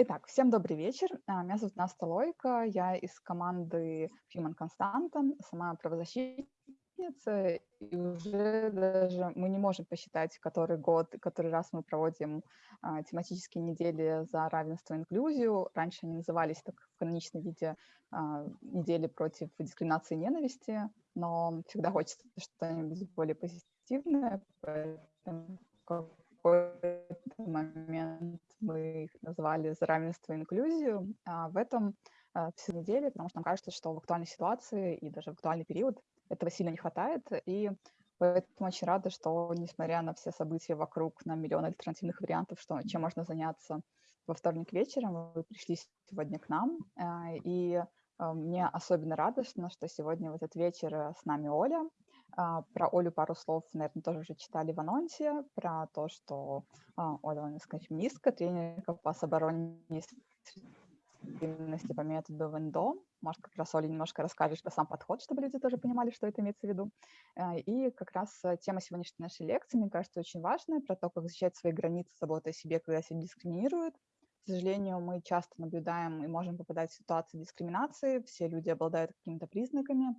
Итак, всем добрый вечер. А, меня зовут Настя Лойко, я из команды Human Constant, сама правозащитница, и уже даже мы не можем посчитать, который год, который раз мы проводим а, тематические недели за равенство и инклюзию. Раньше они назывались так в каноничном виде а, недели против дискриминации и ненависти, но всегда хочется что-нибудь более позитивное, поэтому какой-то момент мы их назвали за равенство и инклюзию. А в этом а, всю неделю, потому что нам кажется, что в актуальной ситуации и даже в актуальный период этого сильно не хватает. И поэтому очень рада, что, несмотря на все события вокруг, на миллион альтернативных вариантов, что, чем можно заняться во вторник вечером, вы пришли сегодня к нам. А, и а, мне особенно радостно, что сегодня в этот вечер с нами Оля, про Олю пару слов, наверное, тоже уже читали в анонсе, про то, что а, Оля латинская феминистка, тренер по обороне по методу Вендо. Может, как раз, Оля, немножко расскажешь про сам подход, чтобы люди тоже понимали, что это имеется в виду. А, и как раз тема сегодняшней нашей лекции, мне кажется, очень важная, про то, как защищать свои границы, заботой о себе, когда себя дискриминируют. К сожалению, мы часто наблюдаем и можем попадать в ситуации дискриминации. Все люди обладают какими-то признаками,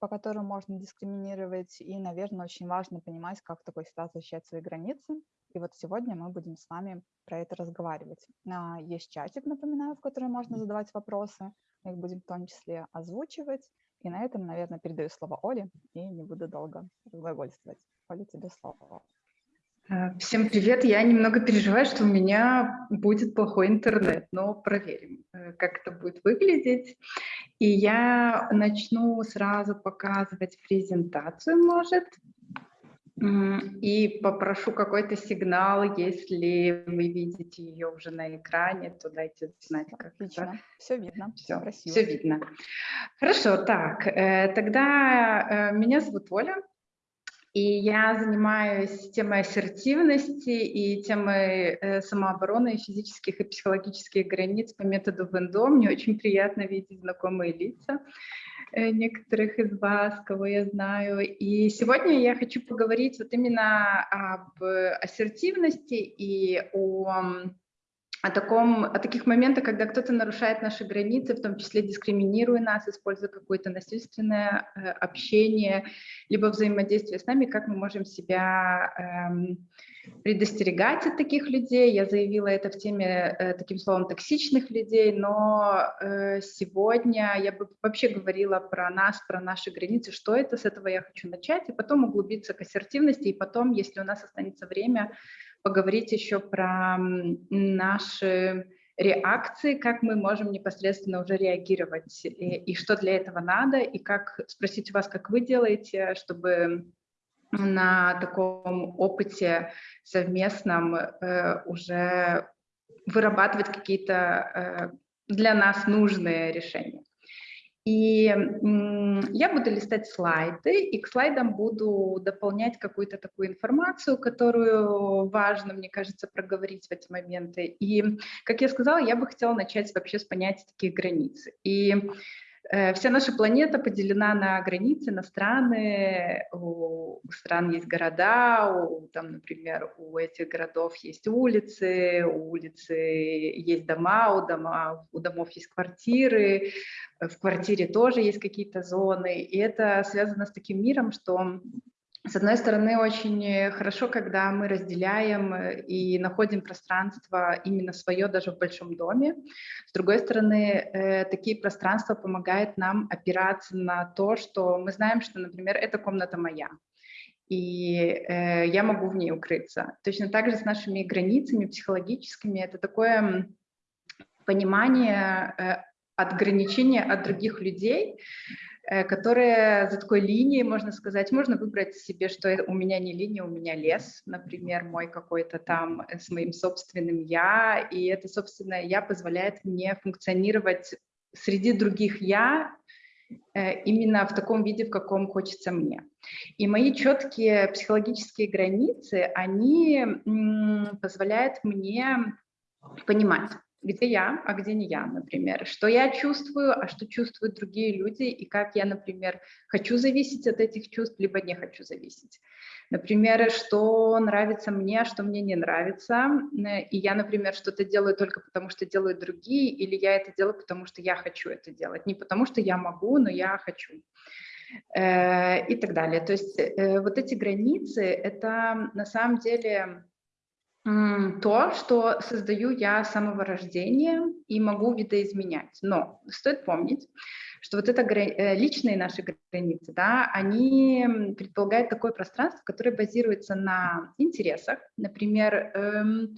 по которым можно дискриминировать. И, наверное, очень важно понимать, как в такой ситуации защищать свои границы. И вот сегодня мы будем с вами про это разговаривать. А, есть чатик, напоминаю, в который можно задавать вопросы. Мы их будем в том числе озвучивать. И на этом, наверное, передаю слово Оле и не буду долго разглагольствовать. Оля, тебе слово. А, всем привет. Я немного переживаю, что у меня будет плохой интернет, но проверим, э, как это будет выглядеть. И я начну сразу показывать презентацию, может, и попрошу какой-то сигнал, если вы видите ее уже на экране, то дайте знать, как Отлично. это. Все видно. Все, все видно. Хорошо, так, э, тогда э, меня зовут Оля, и я занимаюсь темой ассертивности и темой э, самообороны физических и психологических границ по методу Вендо. Мне очень приятно видеть знакомые лица э, некоторых из вас, кого я знаю. И сегодня я хочу поговорить вот именно об ассертивности и о о, таком, о таких моментах, когда кто-то нарушает наши границы, в том числе дискриминируя нас, используя какое-то насильственное э, общение, либо взаимодействие с нами, как мы можем себя эм, предостерегать от таких людей. Я заявила это в теме э, таким словом токсичных людей, но э, сегодня я бы вообще говорила про нас, про наши границы, что это, с этого я хочу начать, и потом углубиться к ассертивности, и потом, если у нас останется время, поговорить еще про наши реакции, как мы можем непосредственно уже реагировать, и, и что для этого надо, и как спросить у вас, как вы делаете, чтобы на таком опыте совместном э, уже вырабатывать какие-то э, для нас нужные решения. И я буду листать слайды, и к слайдам буду дополнять какую-то такую информацию, которую важно, мне кажется, проговорить в эти моменты. И, как я сказала, я бы хотела начать вообще с понятия таких границ. И Э, вся наша планета поделена на границы, на страны. У стран есть города, у, там, например, у этих городов есть улицы, у улицы есть дома, у, дома, у домов есть квартиры, в квартире тоже есть какие-то зоны. И это связано с таким миром, что с одной стороны, очень хорошо, когда мы разделяем э, и находим пространство именно свое даже в большом доме. С другой стороны, э, такие пространства помогают нам опираться на то, что мы знаем, что, например, эта комната моя, и э, я могу в ней укрыться. Точно так же с нашими границами психологическими это такое понимание отграничения от других людей, Э, которые за такой линией, можно сказать, можно выбрать себе, что у меня не линия, у меня лес, например, мой какой-то там э, с моим собственным «я», и это собственное «я» позволяет мне функционировать среди других «я», э, именно в таком виде, в каком хочется мне. И мои четкие психологические границы, они позволяют мне понимать, где я, а где не я, например, что я чувствую, а что чувствуют другие люди, и как я, например, хочу зависеть от этих чувств, либо не хочу зависеть. Например, что нравится мне, а что мне не нравится, и я, например, что-то делаю только потому, что делают другие, или я это делаю, потому что я хочу это делать, не потому что я могу, но я хочу э, и так далее. То есть э, вот эти границы, это на самом деле то, что создаю я с самого рождения и могу видоизменять. Но стоит помнить, что вот это э, личные наши границы, да, они предполагают такое пространство, которое базируется на интересах. Например, эм,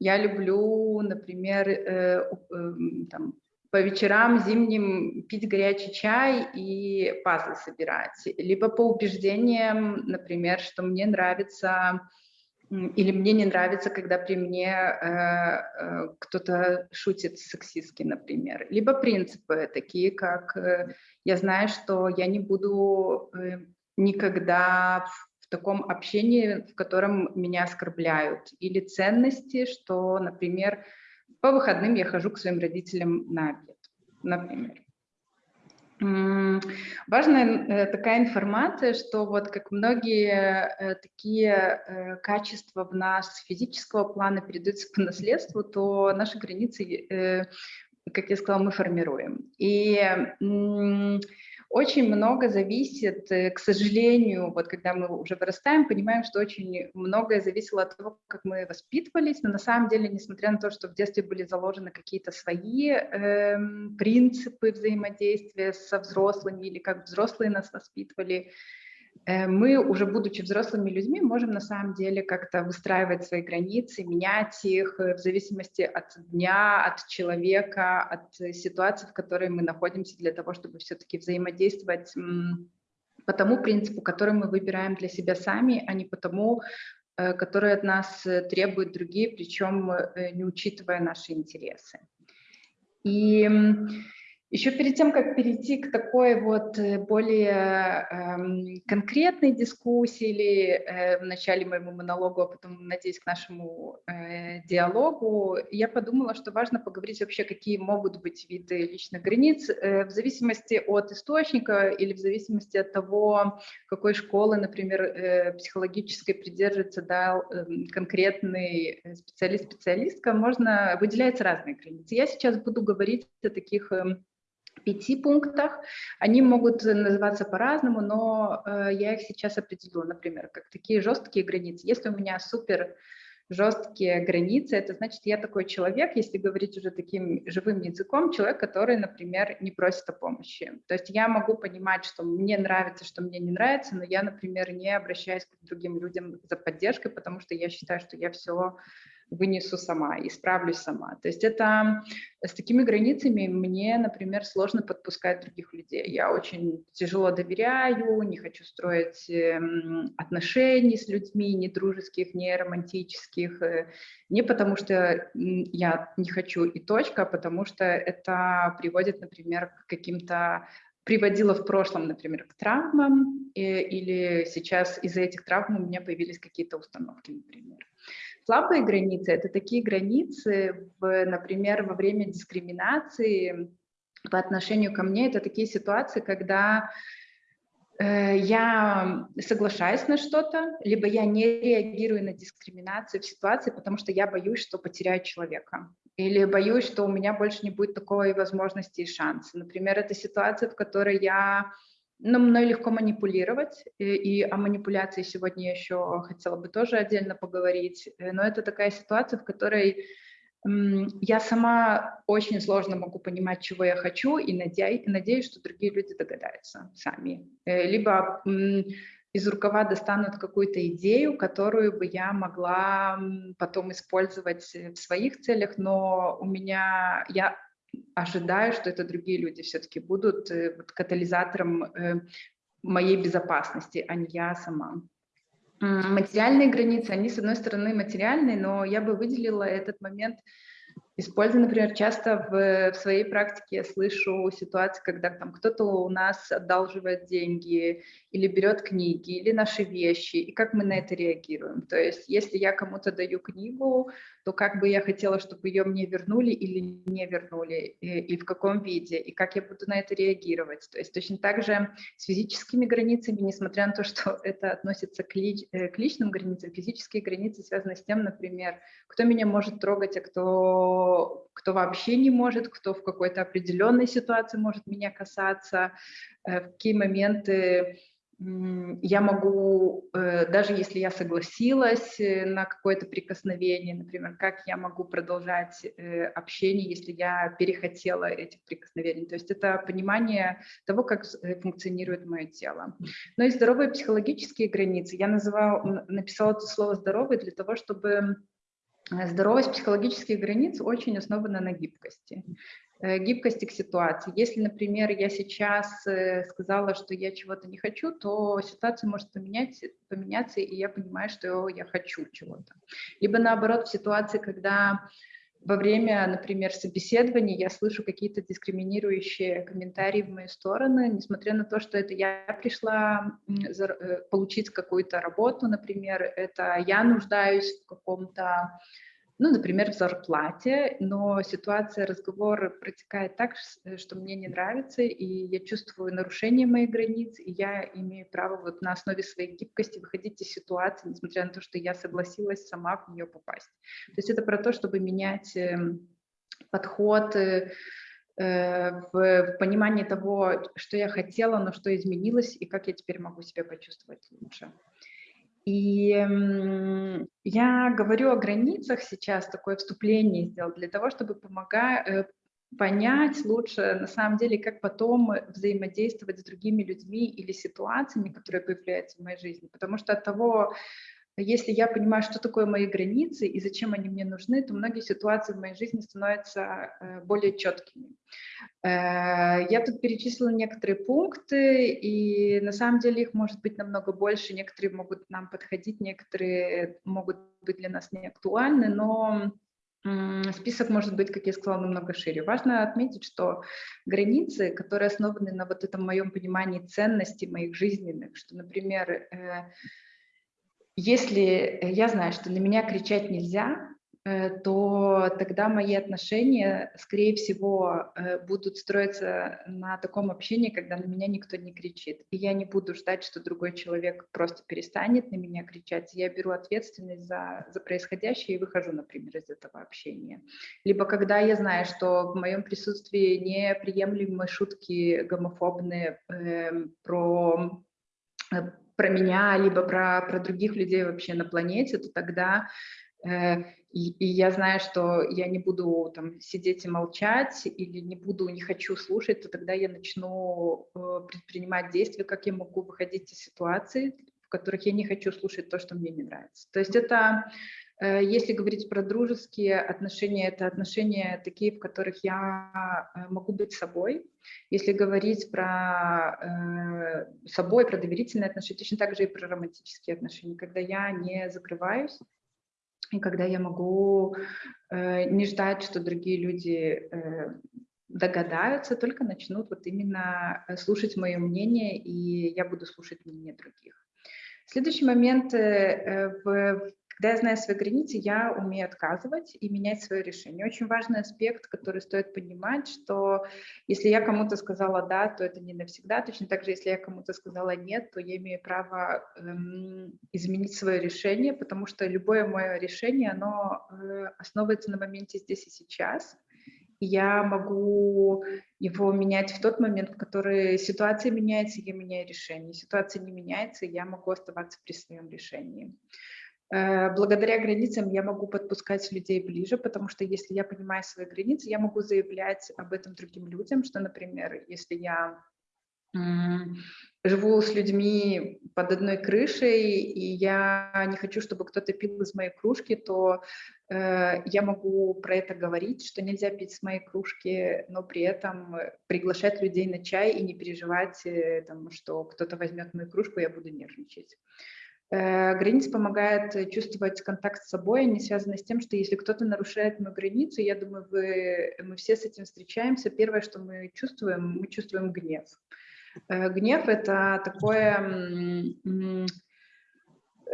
я люблю, например, э, э, там, по вечерам зимним пить горячий чай и пазлы собирать. Либо по убеждениям, например, что мне нравится или мне не нравится, когда при мне э, э, кто-то шутит сексистски, например. Либо принципы такие, как э, я знаю, что я не буду э, никогда в, в таком общении, в котором меня оскорбляют. Или ценности, что, например, по выходным я хожу к своим родителям на обед, например. Важная э, такая информация, что вот как многие э, такие э, качества в нас физического плана передаются по наследству, то наши границы, как я сказала, мы формируем. И очень много зависит, э, к сожалению, вот когда мы уже вырастаем, понимаем, что очень многое зависело от того, как мы воспитывались, но на самом деле, несмотря на то, что в детстве были заложены какие-то свои э, принципы взаимодействия со взрослыми или как взрослые нас воспитывали, мы, уже будучи взрослыми людьми, можем на самом деле как-то выстраивать свои границы, менять их э, в зависимости от дня, от человека, от ситуации, в которой мы находимся, для того, чтобы все-таки взаимодействовать по тому принципу, который мы выбираем для себя сами, а не по тому, э, который от нас требуют другие, причем не учитывая наши интересы. И еще перед тем, как перейти к такой вот э, более э, конкретной дискуссии или э, в начале моему монологу, а потом, надеюсь, к нашему э, диалогу, я подумала, что важно поговорить вообще, какие могут быть виды личных границ э, в зависимости от источника или в зависимости от того, какой школы, например, э, психологической придерживается да, э, конкретный специалист, специалистка, можно, выделяются разные границы. Я сейчас буду говорить о таких э, пяти пунктах. Они могут называться по-разному, но э, я их сейчас определю, например, как такие жесткие границы. Если у меня супер жесткие границы, это значит, я такой человек, если говорить уже таким живым языком, человек, который, например, не просит о помощи. То есть я могу понимать, что мне нравится, что мне не нравится, но я, например, не обращаюсь к другим людям за поддержкой, потому что я считаю, что я все вынесу сама и справлюсь сама. То есть это с такими границами мне, например, сложно подпускать других людей. Я очень тяжело доверяю, не хочу строить эм, отношений с людьми, ни дружеских, ни романтических, э, не потому что я не хочу и точка, а потому что это приводит, например, к каким-то приводило в прошлом, например, к травмам, э, или сейчас из-за этих травм у меня появились какие-то установки, например. Слабые границы – это такие границы, в, например, во время дискриминации по отношению ко мне. Это такие ситуации, когда э, я соглашаюсь на что-то, либо я не реагирую на дискриминацию в ситуации, потому что я боюсь, что потеряю человека. Или боюсь, что у меня больше не будет такой возможности и шанса. Например, это ситуация, в которой я но мной легко манипулировать, и, и о манипуляции сегодня еще хотела бы тоже отдельно поговорить, э, но это такая ситуация, в которой я сама очень сложно могу понимать, чего я хочу, и надеюсь, надеюсь что другие люди догадаются сами. Э, либо из рукава достанут какую-то идею, которую бы я могла потом использовать в своих целях, но у меня, я ожидаю, что это другие люди все-таки будут э, катализатором э, моей безопасности, а не я сама. Материальные границы, они, с одной стороны, материальные, но я бы выделила этот момент Использую, например, часто в, в своей практике я слышу ситуации, когда там кто-то у нас одалживает деньги или берет книги, или наши вещи, и как мы на это реагируем. То есть если я кому-то даю книгу, то как бы я хотела, чтобы ее мне вернули или не вернули, и, и в каком виде, и как я буду на это реагировать. То есть точно так же с физическими границами, несмотря на то, что это относится к, ли, э, к личным границам, физические границы связаны с тем, например, кто меня может трогать, а кто кто, вообще не может, кто в какой-то определенной ситуации может меня касаться, э, в какие моменты я могу, э, даже если я согласилась э, на какое-то прикосновение, например, как я могу продолжать общение, если я перехотела этих прикосновений. То есть это понимание того, как функционирует мое тело. Но и здоровые психологические границы, я называла, написала это слово «здоровый» для того, чтобы Э, здоровость психологических границ очень основана на гибкости. Э, гибкости к ситуации. Если, например, я сейчас э, сказала, что я чего-то не хочу, то ситуация может поменять, поменяться, и я понимаю, что я хочу чего-то. Либо наоборот, в ситуации, когда во время, например, собеседования я слышу какие-то дискриминирующие комментарии в мою сторону, несмотря на то, что это я пришла э, получить какую-то работу, например, это я нуждаюсь в каком-то ну, например, в зарплате, но ситуация разговора протекает так, э, что мне не нравится, и я чувствую нарушение моих границ, и я имею право вот на основе своей гибкости выходить из ситуации, несмотря на то, что я согласилась сама в нее попасть. То есть это про то, чтобы менять эм, подход, э, э, в, в понимании того, что я хотела, но что изменилось, и как я теперь могу себя почувствовать лучше. И я говорю о границах сейчас, такое вступление сделал для того, чтобы помогать, э, понять лучше, на самом деле, как потом взаимодействовать с другими людьми или ситуациями, которые появляются в моей жизни. Потому что от того, если я понимаю, что такое мои границы и зачем они мне нужны, то многие ситуации в моей жизни становятся э, более четкими. Э, я тут перечислила некоторые пункты, и на самом деле их может быть намного больше. Некоторые могут нам подходить, некоторые могут быть для нас не актуальны, но список может быть, как я сказала, намного шире. Важно отметить, что границы, которые основаны на вот этом моем понимании ценностей моих жизненных, что, например, э, если я знаю, что на меня кричать нельзя, э, то тогда мои отношения, скорее всего, э, будут строиться на таком общении, когда на меня никто не кричит. И я не буду ждать, что другой человек просто перестанет на меня кричать. Я беру ответственность за, за происходящее и выхожу, например, из этого общения. Либо когда я знаю, что в моем присутствии неприемлемы шутки гомофобные э, про э, про меня, либо про, про других людей вообще на планете, то тогда э, и, и я знаю, что я не буду там сидеть и молчать или не буду, не хочу слушать, то тогда я начну э, предпринимать действия, как я могу выходить из ситуации, в которых я не хочу слушать то, что мне не нравится. То есть это если говорить про дружеские отношения, это отношения такие, в которых я э, могу быть собой. Если говорить про э, собой, про доверительные отношения, точно так же и про романтические отношения, когда я не закрываюсь, и когда я могу не ждать, что другие люди догадаются, только начнут вот именно слушать мое мнение, и я буду слушать мнение других. Следующий момент в когда я знаю свои границы, я умею отказывать и менять свое решение. Очень важный аспект, который стоит понимать, что если я кому-то сказала «да», то это не навсегда. Точно так же, если я кому-то сказала «нет», то я имею право эм, изменить свое решение, потому что любое мое решение, оно э, основывается на моменте здесь и сейчас. И я могу его менять в тот момент, в который ситуация меняется, я меняю решение. Ситуация не меняется, я могу оставаться при своем решении. Э, благодаря границам я могу подпускать людей ближе, потому что если я понимаю свои границы, я могу заявлять об этом другим людям, что, например, если я живу с людьми под одной крышей, и я не хочу, чтобы кто-то пил из моей кружки, то э, я могу про это говорить, что нельзя пить с моей кружки, но при этом приглашать людей на чай и не переживать, э, там, что кто-то возьмет мою кружку, я буду нервничать. Э, граница помогает чувствовать контакт с собой, они связаны с тем, что если кто-то нарушает мою границу, я думаю, вы, мы все с этим встречаемся, первое, что мы чувствуем, мы чувствуем гнев. Э, гнев – это такое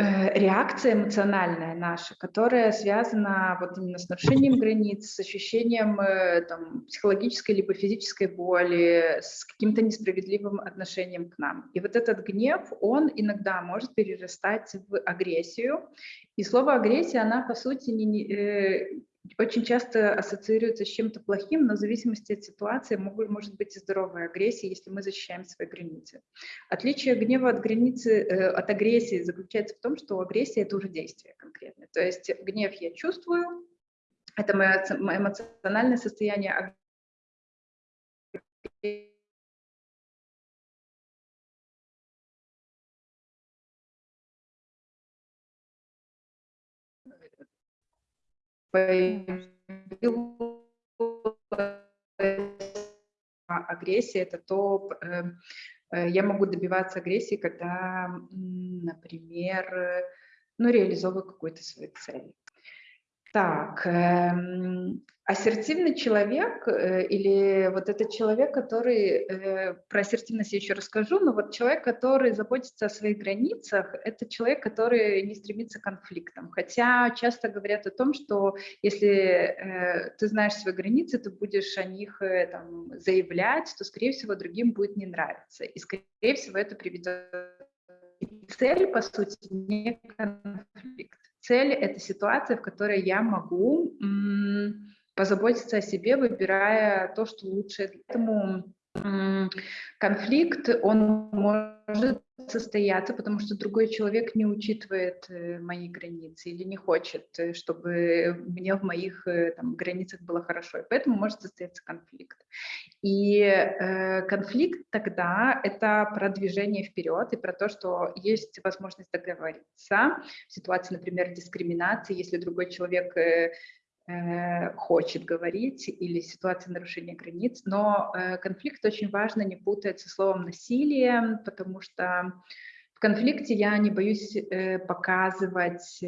реакция эмоциональная наша, которая связана вот именно с нарушением границ, с ощущением э, там, психологической либо физической боли, с каким-то несправедливым отношением к нам. И вот этот гнев, он иногда может перерастать в агрессию. И слово агрессия, она по сути не, э, очень часто ассоциируется с чем-то плохим, но в зависимости от ситуации могут, может быть и здоровая агрессия, если мы защищаем свои границы. Отличие гнева от, границы, э, от агрессии заключается в том, что агрессия – это уже действие конкретное. То есть гнев я чувствую, это мое, эмоциональное состояние, агрессия – это то, эм, э, я могу добиваться агрессии, когда, например, ну, реализовываю какую-то свою цель. Так, эм, ассертивный человек э, или вот этот человек, который, э, про ассертивность я еще расскажу, но вот человек, который заботится о своих границах, это человек, который не стремится к конфликтам. Хотя часто говорят о том, что если э, ты знаешь свои границы, ты будешь о них там, заявлять, то, скорее всего, другим будет не нравиться. И, скорее всего, это приведет цель, по сути, не конфликт. Цель — это ситуация, в которой я могу позаботиться о себе, выбирая то, что лучше. Поэтому конфликт, он может состояться, потому что другой человек не учитывает э, мои границы или не хочет, э, чтобы мне в моих э, там, границах было хорошо. И поэтому может состояться конфликт. И э, конфликт тогда это про движение вперед и про то, что есть возможность договориться в ситуации, например, дискриминации, если другой человек э, хочет говорить или ситуация нарушения границ, но э, конфликт очень важно не путать со словом насилие, потому что в конфликте я не боюсь э, показывать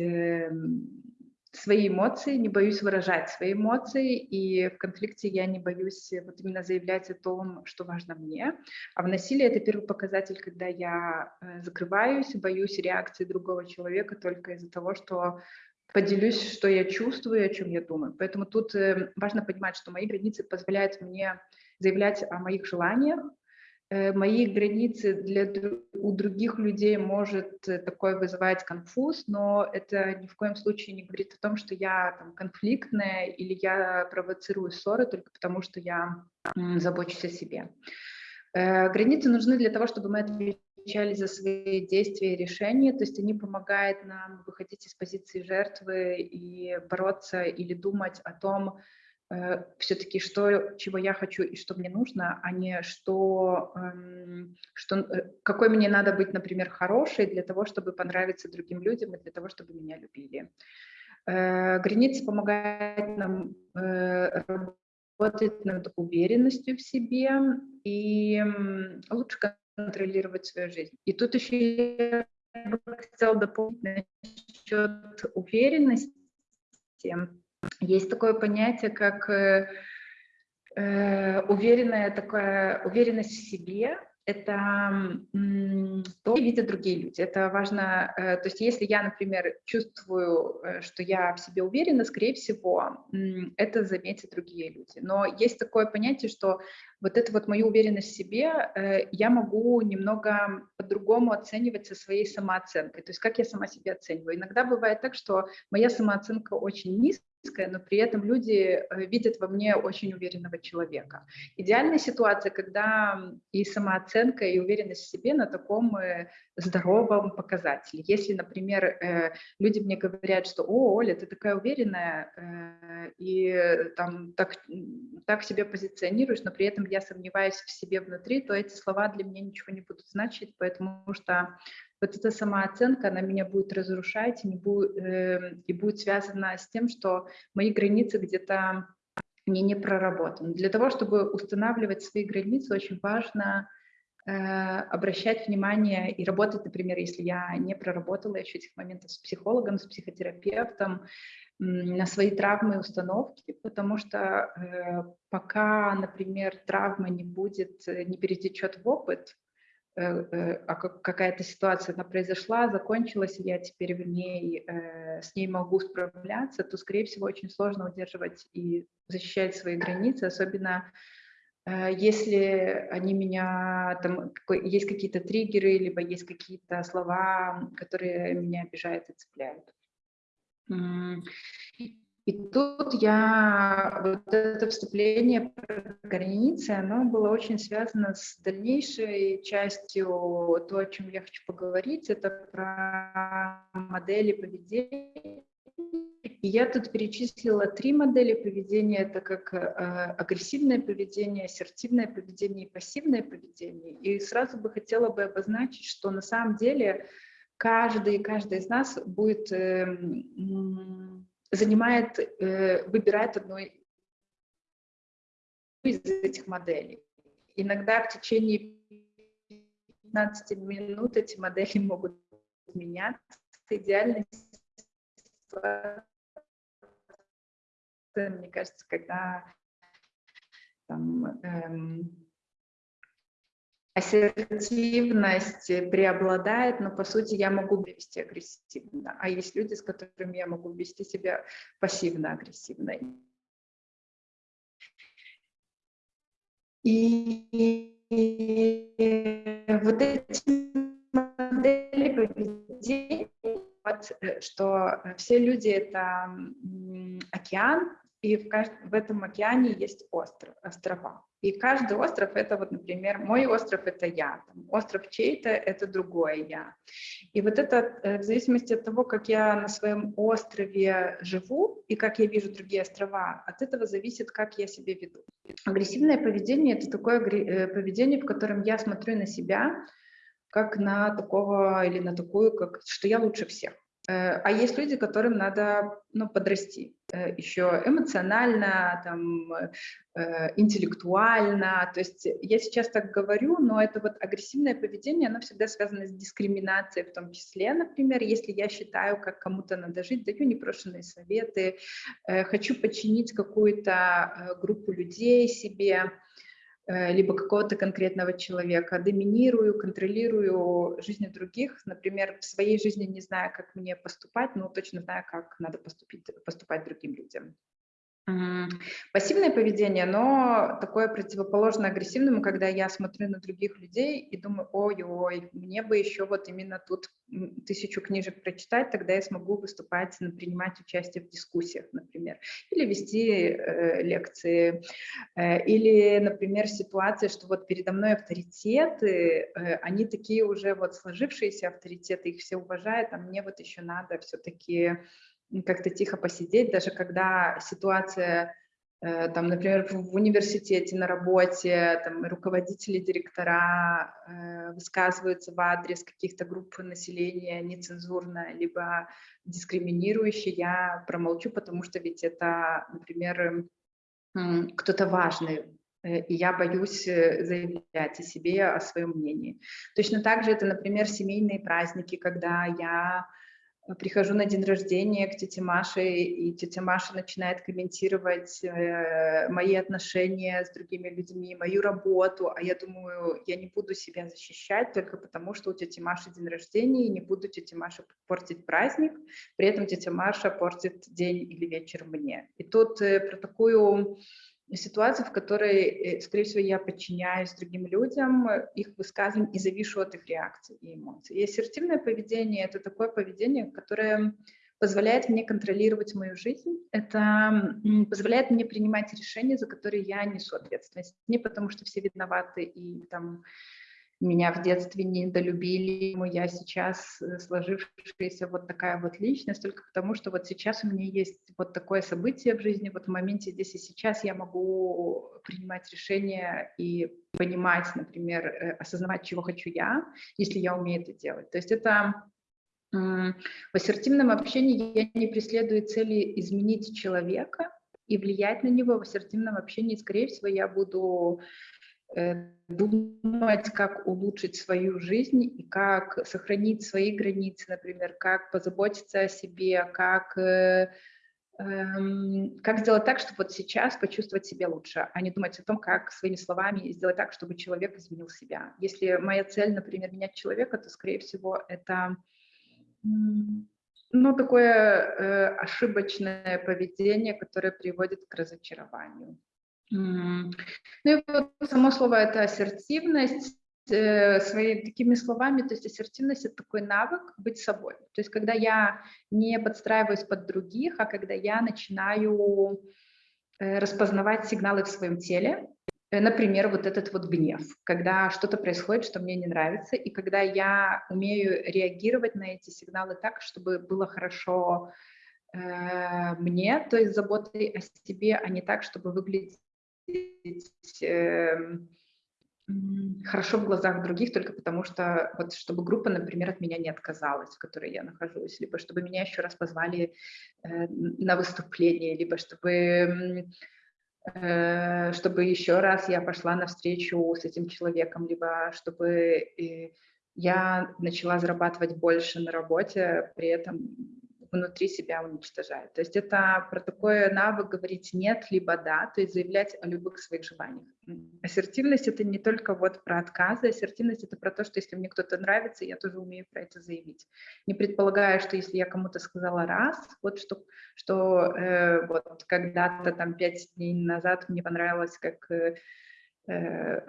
свои эмоции, не боюсь выражать свои эмоции, и в конфликте я не боюсь вот именно заявлять о том, что важно мне. А в насилии это первый показатель, когда я закрываюсь, боюсь реакции другого человека только из-за того, что поделюсь, что я чувствую, о чем я думаю. Поэтому тут э, важно понимать, что мои границы позволяют мне заявлять о моих желаниях. Э, мои границы для у других людей может э, такое вызывать конфуз, но это ни в коем случае не говорит о том, что я там, конфликтная или я провоцирую ссоры только потому, что я забочусь о себе. Границы нужны для того, чтобы мы отвечали отвечали за свои действия и решения, то есть они помогают нам выходить из позиции жертвы и бороться или думать о том, э, все-таки что, чего я хочу и что мне нужно, а не что, эм, что, э, какой мне надо быть, например, хорошей для того, чтобы понравиться другим людям и для того, чтобы меня любили. Э, границы помогают нам э, работать над уверенностью в себе и лучше контролировать свою жизнь. И тут еще я бы хотела дополнить насчет уверенности. Есть такое понятие, как э, э уверенная такая уверенность в себе, это то, видят другие люди. Это важно. Э, то есть если я, например, чувствую, э, что я в себе уверена, скорее всего, это заметят другие люди. Но есть такое понятие, что вот эту вот мою уверенность в себе э, я могу немного по-другому оценивать со своей самооценкой. То есть как я сама себя оцениваю. Иногда бывает так, что моя самооценка очень низкая, но при этом люди э, видят во мне очень уверенного человека. Идеальная ситуация, когда и самооценка, и уверенность в себе на таком э, здоровом показателе. Если, например, э, люди мне говорят, что «О, Оля, ты такая уверенная, и там так, так себя позиционируешь, но при этом я сомневаюсь в себе внутри», то эти слова для меня ничего не будут значить, потому что вот эта самооценка, она меня будет разрушать не будет, э, и будет связана с тем, что мои границы где-то мне не проработаны. Для того, чтобы устанавливать свои границы, очень важно обращать внимание и работать, например, если я не проработала еще этих моментов с психологом, с психотерапевтом, на свои травмы и установки, потому что э, пока, например, травма не будет, э, не перетечет в опыт, э, э, какая-то ситуация она произошла, закончилась, я теперь в ней, э, с ней могу справляться, то, скорее всего, очень сложно удерживать и защищать свои границы, особенно э, если они меня, там, есть какие-то триггеры, либо есть какие-то слова, которые меня обижают и цепляют. И тут я, вот это вступление про границы, оно было очень связано с дальнейшей частью, то, о чем я хочу поговорить, это про модели поведения. И я тут перечислила три модели поведения. Это как э, агрессивное поведение, ассертивное поведение и пассивное поведение. И сразу бы хотела бы обозначить, что на самом деле каждый, каждый из нас будет, э, занимает, э, выбирает одну из этих моделей. Иногда в течение 15 минут эти модели могут меняться. Идеальная мне кажется, когда там, эм, ассертивность преобладает, но по сути я могу вести агрессивно, а есть люди, с которыми я могу вести себя пассивно-агрессивно. И вот эти модели поведения, вот, э, что все люди — это океан, и в, кажд... в этом океане есть остров, острова. И каждый остров — это вот, например, мой остров — это я, там, остров чей-то — это другое я. И вот это э, в зависимости от того, как я на своем острове живу и как я вижу другие острова, от этого зависит, как я себя веду. Агрессивное поведение — это такое э, поведение, в котором я смотрю на себя как на такого или на такую, как что я лучше всех. Э, а есть люди, которым надо ну, подрасти еще эмоционально, там, э, интеллектуально. То есть я сейчас так говорю, но это вот агрессивное поведение, оно всегда связано с дискриминацией в том числе. Например, если я считаю, как кому-то надо жить, даю непрошенные советы, хочу подчинить какую-то группу людей себе, Э, либо какого-то конкретного человека, доминирую, контролирую жизнь других. Например, в своей жизни не знаю, как мне поступать, но точно знаю, как надо поступить, поступать другим людям. Пассивное поведение, но такое противоположно агрессивному, когда я смотрю на других людей и думаю, ой-ой, мне бы еще вот именно тут тысячу книжек прочитать, тогда я смогу выступать, принимать участие в дискуссиях, например, или вести э, лекции, э, или, например, ситуация, что вот передо мной авторитеты, э, они такие уже вот сложившиеся авторитеты, их все уважают, а мне вот еще надо все-таки как-то тихо посидеть, даже когда ситуация, э, там, например, в университете, на работе, там, руководители, директора э, высказываются в адрес каких-то групп населения нецензурно, либо дискриминирующе, я промолчу, потому что ведь это, например, кто-то важный, э, и я боюсь заявлять о себе, о своем мнении. Точно так же это, например, семейные праздники, когда я прихожу на день рождения к тете Маше, и тетя Маша начинает комментировать э, мои отношения с другими людьми, мою работу, а я думаю, я не буду себя защищать только потому, что у тети Маши день рождения, и не буду тете Маше портить праздник, при этом тетя Маша портит день или вечер мне. И тут э, про такую ситуации, в которой, э, скорее всего, я подчиняюсь другим людям, их высказываниям и завишу от их реакций и эмоций. И ассертивное поведение — это такое поведение, которое позволяет мне контролировать мою жизнь, это позволяет мне принимать решения, за которые я несу ответственность. Не потому, что все виноваты и там меня в детстве недолюбили, я сейчас э, сложившаяся вот такая вот личность, только потому что вот сейчас у меня есть вот такое событие в жизни, вот в моменте здесь и сейчас я могу принимать решения и понимать, например, э, осознавать, чего хочу я, если я умею это делать. То есть это в ассертивном общении я не преследую цели изменить человека и влиять на него. В ассертивном общении, скорее всего, я буду думать, как улучшить свою жизнь и как сохранить свои границы, например, как позаботиться о себе, как э, Эм, как сделать так, чтобы вот сейчас почувствовать себя лучше, а не думать о том, как своими словами сделать так, чтобы человек изменил себя. Если моя цель, например, менять человека, то, скорее всего, это ну, такое э, ошибочное поведение, которое приводит к разочарованию. Ну и вот само слово это ассертивность, Э, своими такими словами, то есть ассертивность – это такой навык быть собой. То есть когда я не подстраиваюсь под других, а когда я начинаю э, распознавать сигналы в своем теле, э, например, вот этот вот гнев, когда что-то происходит, что мне не нравится, и когда я умею реагировать на эти сигналы так, чтобы было хорошо мне, то есть заботой о себе, а не так, чтобы выглядеть э, хорошо в глазах других только потому, что вот чтобы группа, например, от меня не отказалась, в которой я нахожусь, либо чтобы меня еще раз позвали э, на выступление, либо чтобы э, чтобы еще раз я пошла на встречу с этим человеком, либо чтобы э, я начала зарабатывать больше на работе, при этом внутри себя уничтожает. То есть это про такой навык говорить «нет» либо «да», то есть заявлять о любых своих желаниях. Ассертивность — это не только вот про отказы, ассертивность — это про то, что если мне кто-то нравится, я тоже умею про это заявить. Не предполагая, что если я кому-то сказала раз, вот что, что э, вот когда-то там пять дней назад мне понравилось, как э, э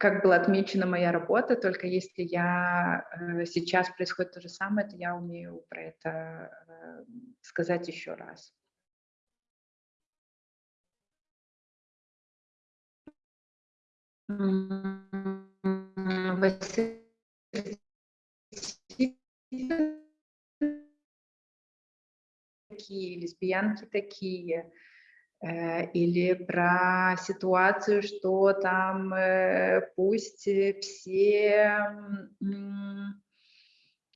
как была отмечена моя работа, только если я э, сейчас происходит то же самое, то я умею про это э, сказать еще раз. такие, лесбиянки такие, или про ситуацию, что там э, пусть все,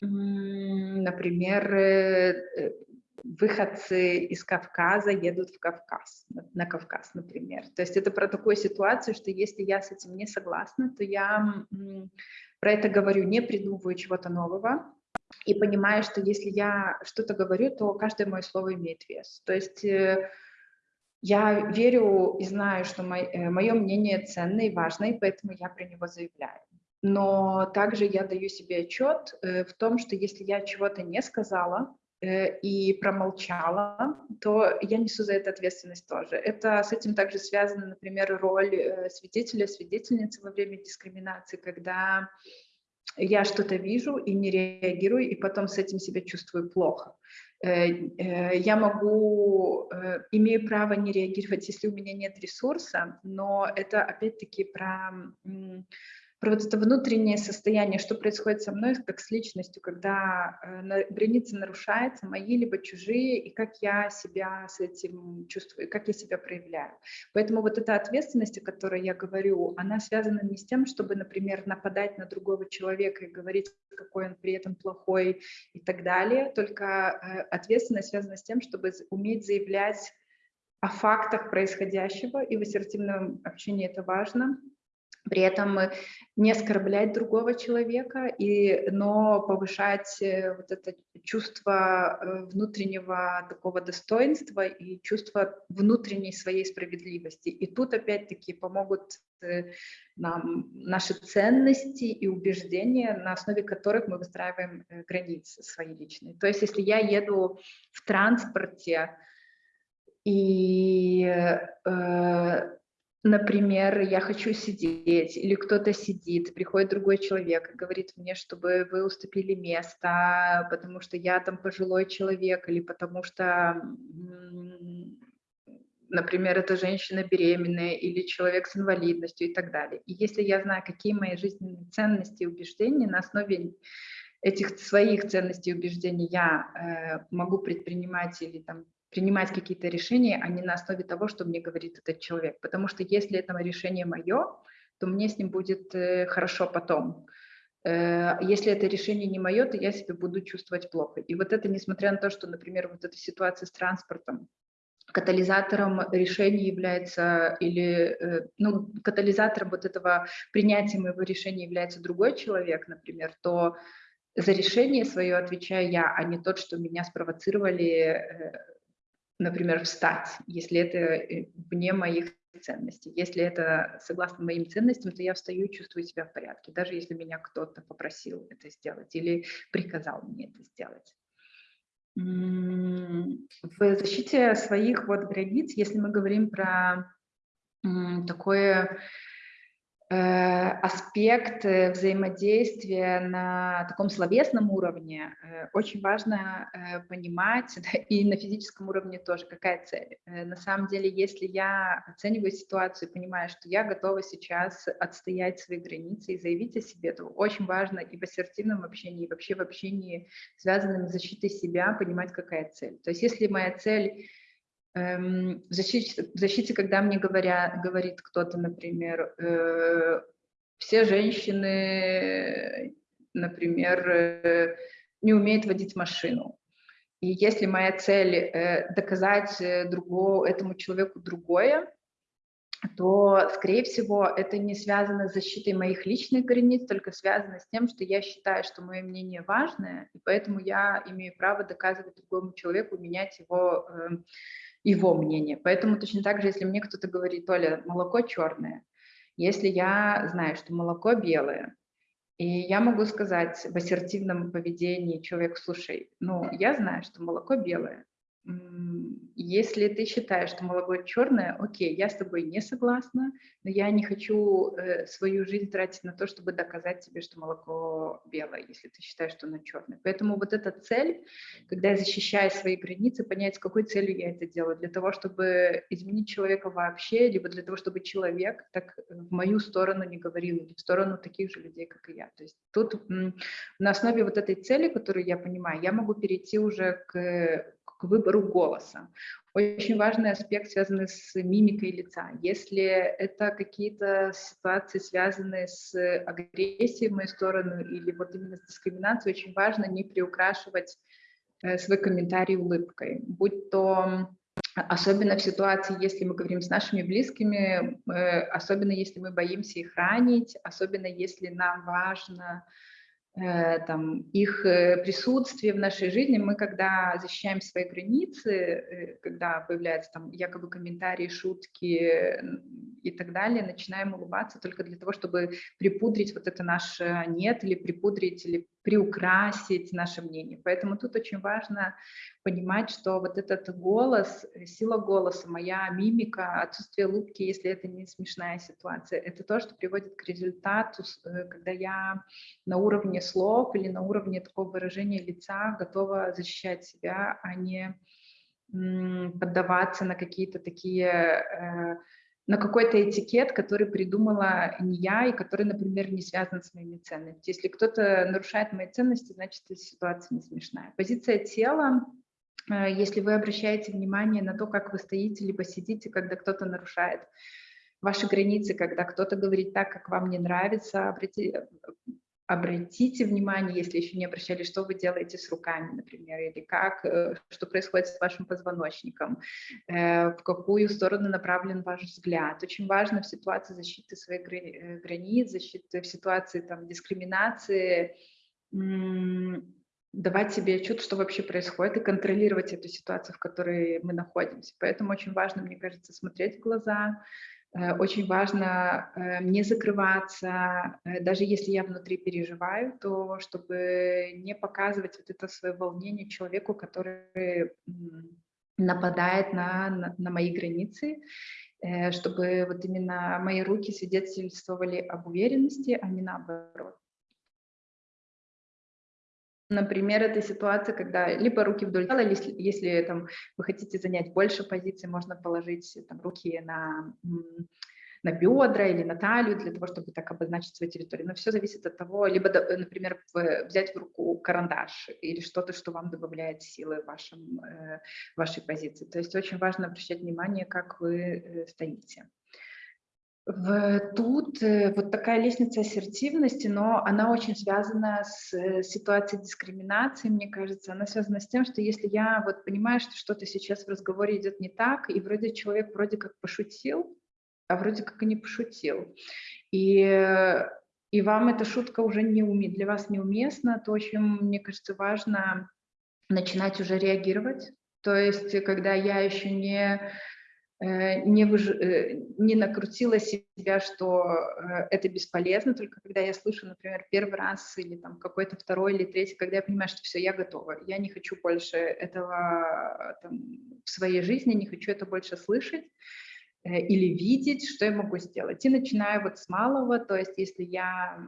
например, э, выходцы из Кавказа едут в Кавказ, на Кавказ, например. То есть это про такую ситуацию, что если я с этим не согласна, то я про это говорю, не придумываю чего-то нового, и понимаю, что если я что-то говорю, то каждое мое слово имеет вес. То есть я верю и знаю, что мое, э, мнение ценное и важное, поэтому я про него заявляю. Но также я даю себе отчет э, в том, что если я чего-то не сказала э, и промолчала, то я несу за это ответственность тоже. Это с этим также связана, например, роль свидетеля, свидетельницы во время дискриминации, когда я что-то вижу и не реагирую, и потом с этим себя чувствую плохо. Э, э, я могу, э, имею право не реагировать, если у меня нет ресурса, но это опять-таки про про вот это внутреннее состояние, что происходит со мной как с личностью, когда э, границы нарушаются, мои либо чужие, и как я себя с этим чувствую, как я себя проявляю. Поэтому вот эта ответственность, о которой я говорю, она связана не с тем, чтобы, например, нападать на другого человека и говорить, какой он при этом плохой и так далее, только э, ответственность связана с тем, чтобы уметь заявлять о фактах происходящего, и в ассертивном общении это важно, при этом не оскорблять другого человека, и, но повышать э, вот это чувство э, внутреннего такого достоинства и чувство внутренней своей справедливости. И тут опять-таки помогут э, нам наши ценности и убеждения, на основе которых мы выстраиваем границы свои личные. То есть если я еду в транспорте, и э, Например, я хочу сидеть, или кто-то сидит, приходит другой человек и говорит мне, чтобы вы уступили место, потому что я там пожилой человек, или потому что, например, это женщина беременная, или человек с инвалидностью и так далее. И если я знаю, какие мои жизненные ценности и убеждения, на основе этих своих ценностей и убеждений я э, могу предпринимать или там принимать какие-то решения, а не на основе того, что мне говорит этот человек. Потому что если это решение мое, то мне с ним будет э, хорошо потом. Э, если это решение не мое, то я себя буду чувствовать плохо. И вот это, несмотря на то, что, например, вот эта ситуация с транспортом, катализатором решения является или э, ну, катализатором вот этого принятия моего решения является другой человек, например, то за решение свое отвечаю я, а не тот, что меня спровоцировали, например, встать, если это э, вне моих ценностей. Если это согласно моим ценностям, то я встаю и чувствую себя в порядке, даже если меня кто-то попросил это сделать или приказал мне это сделать. В защите своих вот границ, если мы говорим про такое аспект э, взаимодействия на таком словесном уровне э, очень важно понимать, да, и на физическом уровне тоже, какая цель. На самом деле, если я оцениваю ситуацию и понимаю, что я готова сейчас отстоять свои границы и заявить о себе, то очень важно и в ассертивном общении, и вообще в общении, связанном с защитой себя, понимать, какая цель. То есть если моя цель Эм, в защите, защите, когда мне говорят, говорит кто-то, например, э, все женщины, например, э, не умеют водить машину. И если моя цель э, доказать другому, этому человеку другое, то, скорее всего, это не связано с защитой моих личных границ, только связано с тем, что я считаю, что мое мнение важное, и поэтому я имею право доказывать другому человеку, менять его э, его мнение. Поэтому точно так же, если мне кто-то говорит, Оля, молоко черное, если я знаю, что молоко белое, и я могу сказать в ассертивном поведении человек, слушай, ну, я знаю, что молоко белое, если ты считаешь, что молоко черное, окей, я с тобой не согласна, но я не хочу э, свою жизнь тратить на то, чтобы доказать тебе, что молоко белое, если ты считаешь, что оно черное. Поэтому вот эта цель, когда я защищаю свои границы, понять, с какой целью я это делаю, для того, чтобы изменить человека вообще, либо для того, чтобы человек так в мою сторону не говорил, или в сторону таких же людей, как и я. То есть тут на основе вот этой цели, которую я понимаю, я могу перейти уже к выбору голоса. Очень важный аспект, связанный с мимикой лица. Если это какие-то ситуации, связанные с агрессией в мою сторону или вот именно с дискриминацией, очень важно не приукрашивать э, свой комментарий улыбкой. Будь то особенно в ситуации, если мы говорим с нашими близкими, э, особенно если мы боимся их ранить, особенно если нам важно там, их э, присутствие в нашей жизни, мы когда защищаем свои границы, э, когда появляются там якобы комментарии, шутки и так далее, начинаем улыбаться только для того, чтобы припудрить вот это наше «нет» или припудрить, или приукрасить наше мнение. Поэтому тут очень важно понимать, что вот этот голос, сила голоса, моя мимика, отсутствие улыбки, если это не смешная ситуация, это то, что приводит к результату, э, когда я на уровне слов или на уровне такого выражения лица готова защищать себя, а не поддаваться на какие-то такие э, на какой-то этикет, который придумала не я и который, например, не связан с моими ценностями. Если кто-то нарушает мои ценности, значит, эта ситуация не смешная. Позиция тела, э, если вы обращаете внимание на то, как вы стоите либо сидите, когда кто-то нарушает ваши границы, когда кто-то говорит так, как вам не нравится, обратите, обратите внимание, если еще не обращали, что вы делаете с руками, например, или как, э, что происходит с вашим позвоночником, э, в какую сторону направлен ваш взгляд. Очень важно в ситуации защиты своих э, границ, защиты в ситуации там, дискриминации, давать себе отчет, что вообще происходит, и контролировать эту ситуацию, в которой мы находимся. Поэтому очень важно, мне кажется, смотреть в глаза, очень важно э, не закрываться, э, даже если я внутри переживаю, то чтобы не показывать вот это свое волнение человеку, который нападает на, на, на мои границы, чтобы вот именно мои руки свидетельствовали об уверенности, а не наоборот. Например, это ситуация, когда либо руки вдоль тела, если, если там, вы хотите занять больше позиций, можно положить там, руки на, на бедра или на талию для того, чтобы так обозначить свою территорию. Но все зависит от того, либо, например, взять в руку карандаш или что-то, что вам добавляет силы в вашем, э, вашей позиции. То есть очень важно обращать внимание, как вы э, стоите. Тут э, вот такая лестница ассертивности, но она очень связана с э, ситуацией дискриминации, мне кажется. Она связана с тем, что если я вот понимаю, что что-то сейчас в разговоре идет не так, и вроде человек вроде как пошутил, а вроде как и не пошутил. И, и вам эта шутка уже не уме, для вас неуместна, то очень, мне кажется, важно начинать уже реагировать. То есть, когда я еще не Э, не, выж... Э, не накрутила себя, что э, это бесполезно, только когда я слышу, например, первый раз или там какой-то второй или третий, когда я понимаю, что все, я готова, я не хочу больше этого там, в своей жизни, не хочу это больше слышать или видеть, что я могу сделать. И начинаю вот с малого, то есть если я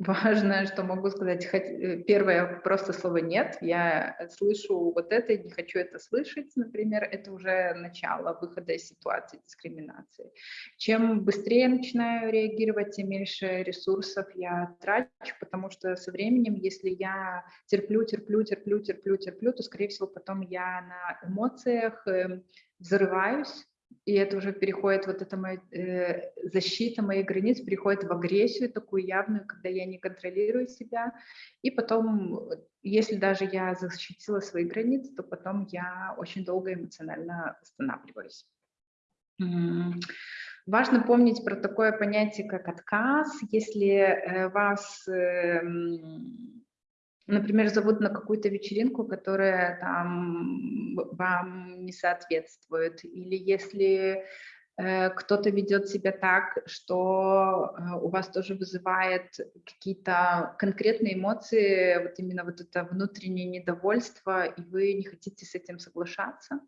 Важно, что могу сказать, э, первое просто слово «нет», я слышу вот это не хочу это слышать, например, это уже начало выхода из ситуации дискриминации. Чем быстрее начинаю реагировать, тем меньше ресурсов я трачу, потому что со временем, если я терплю, терплю, терплю, терплю, терплю, то, скорее всего, потом я на эмоциях эм, взрываюсь, и это уже переходит, вот эта моя э, защита моих границ переходит в агрессию такую явную, когда я не контролирую себя. И потом, если даже я защитила свои границы, то потом я очень долго эмоционально останавливаюсь. Важно помнить про такое понятие, как отказ. Если э, вас э, например, зовут на какую-то вечеринку, которая там вам не соответствует, или если э, кто-то ведет себя так, что э, у вас тоже вызывает какие-то конкретные эмоции, вот именно вот это внутреннее недовольство, и вы не хотите с этим соглашаться.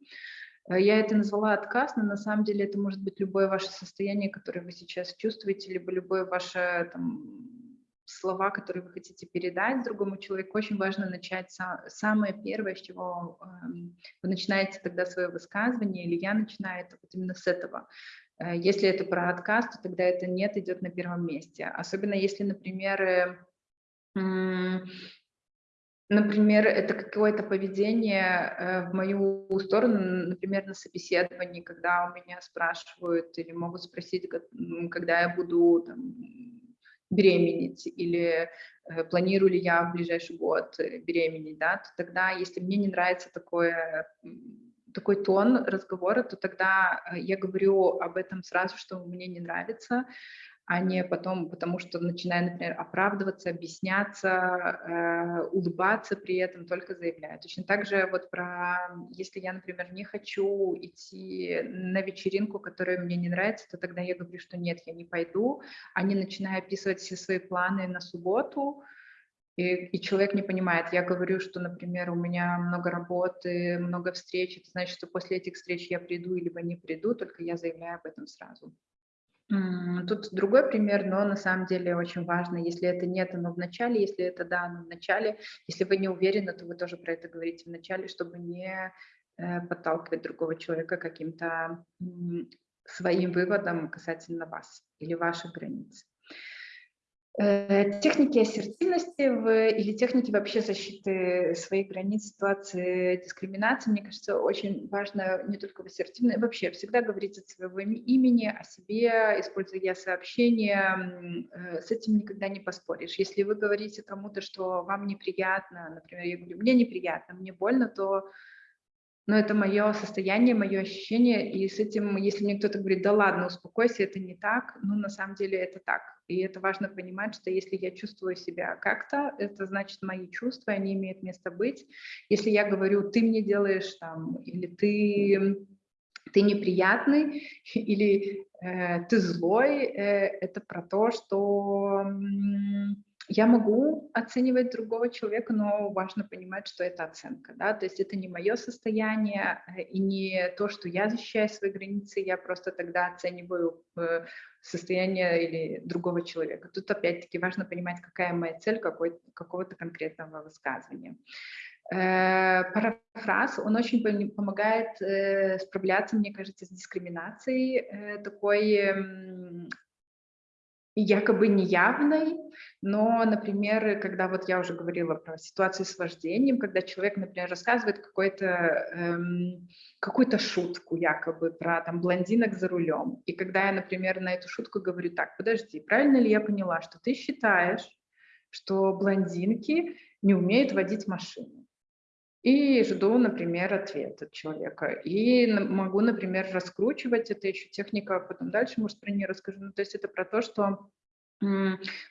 Э, я это назвала отказ, но на самом деле это может быть любое ваше состояние, которое вы сейчас чувствуете, либо любое ваше там, слова, которые вы хотите передать другому человеку, очень важно начать самое первое, с чего эм, вы начинаете тогда свое высказывание, или я начинаю это вот именно с этого. Э, если это про отказ, то тогда это нет идет на первом месте. Особенно если, например, э, Например, это какое-то поведение э, в мою сторону, например, на собеседовании, когда у меня спрашивают или могут спросить, когда я буду там, беременеть или э, планирую ли я в ближайший год э, беременеть, да, то тогда, если мне не нравится такое, такой тон разговора, то тогда э, я говорю об этом сразу, что мне не нравится, а не потом, потому что начинаю, например, оправдываться, объясняться, э, улыбаться при этом, только заявляю. Точно так же вот про, если я, например, не хочу идти на вечеринку, которая мне не нравится, то тогда я говорю, что нет, я не пойду, а не начинаю описывать все свои планы на субботу, и, и человек не понимает. Я говорю, что, например, у меня много работы, много встреч, это значит, что после этих встреч я приду, либо не приду, только я заявляю об этом сразу. Тут другой пример, но на самом деле очень важно, если это нет, оно в начале, если это да, оно в начале. Если вы не уверены, то вы тоже про это говорите в начале, чтобы не э, подталкивать другого человека каким-то своим выводом касательно вас или ваших границ. Э, техники ассертивности в, или техники вообще защиты своих границ ситуации дискриминации, мне кажется, очень важно не только в ассертивной, вообще всегда говорить от своего имени, о себе, используя я-сообщение, э, с этим никогда не поспоришь. Если вы говорите кому-то, что вам неприятно, например, я говорю, мне неприятно, мне больно, то но это мое состояние, мое ощущение, и с этим, если мне кто-то говорит, да ладно, успокойся, это не так, ну, на самом деле это так. И это важно понимать, что если я чувствую себя как-то, это значит мои чувства, они имеют место быть. Если я говорю, ты мне делаешь там, или ты, ты неприятный, или э, ты злой, э, это про то, что я могу оценивать другого человека, но важно понимать, что это оценка, да, то есть это не мое состояние э, и не то, что я защищаю свои границы, я просто тогда оцениваю э, состояние или другого человека. Тут опять-таки важно понимать, какая моя цель какого-то конкретного высказывания. Э, парафраз, он очень помогает справляться, мне кажется, с дискриминацией, такой якобы неявной, но, например, когда вот я уже говорила про ситуацию с вождением, когда человек, например, рассказывает какой-то, эм, какую-то шутку якобы про там блондинок за рулем, и когда я, например, на эту шутку говорю, так, подожди, правильно ли я поняла, что ты считаешь, что блондинки не умеют водить машину? И жду, например, ответ от человека. И могу, например, раскручивать, это еще техника, потом дальше, может, про нее расскажу. Ну, то есть это про то, что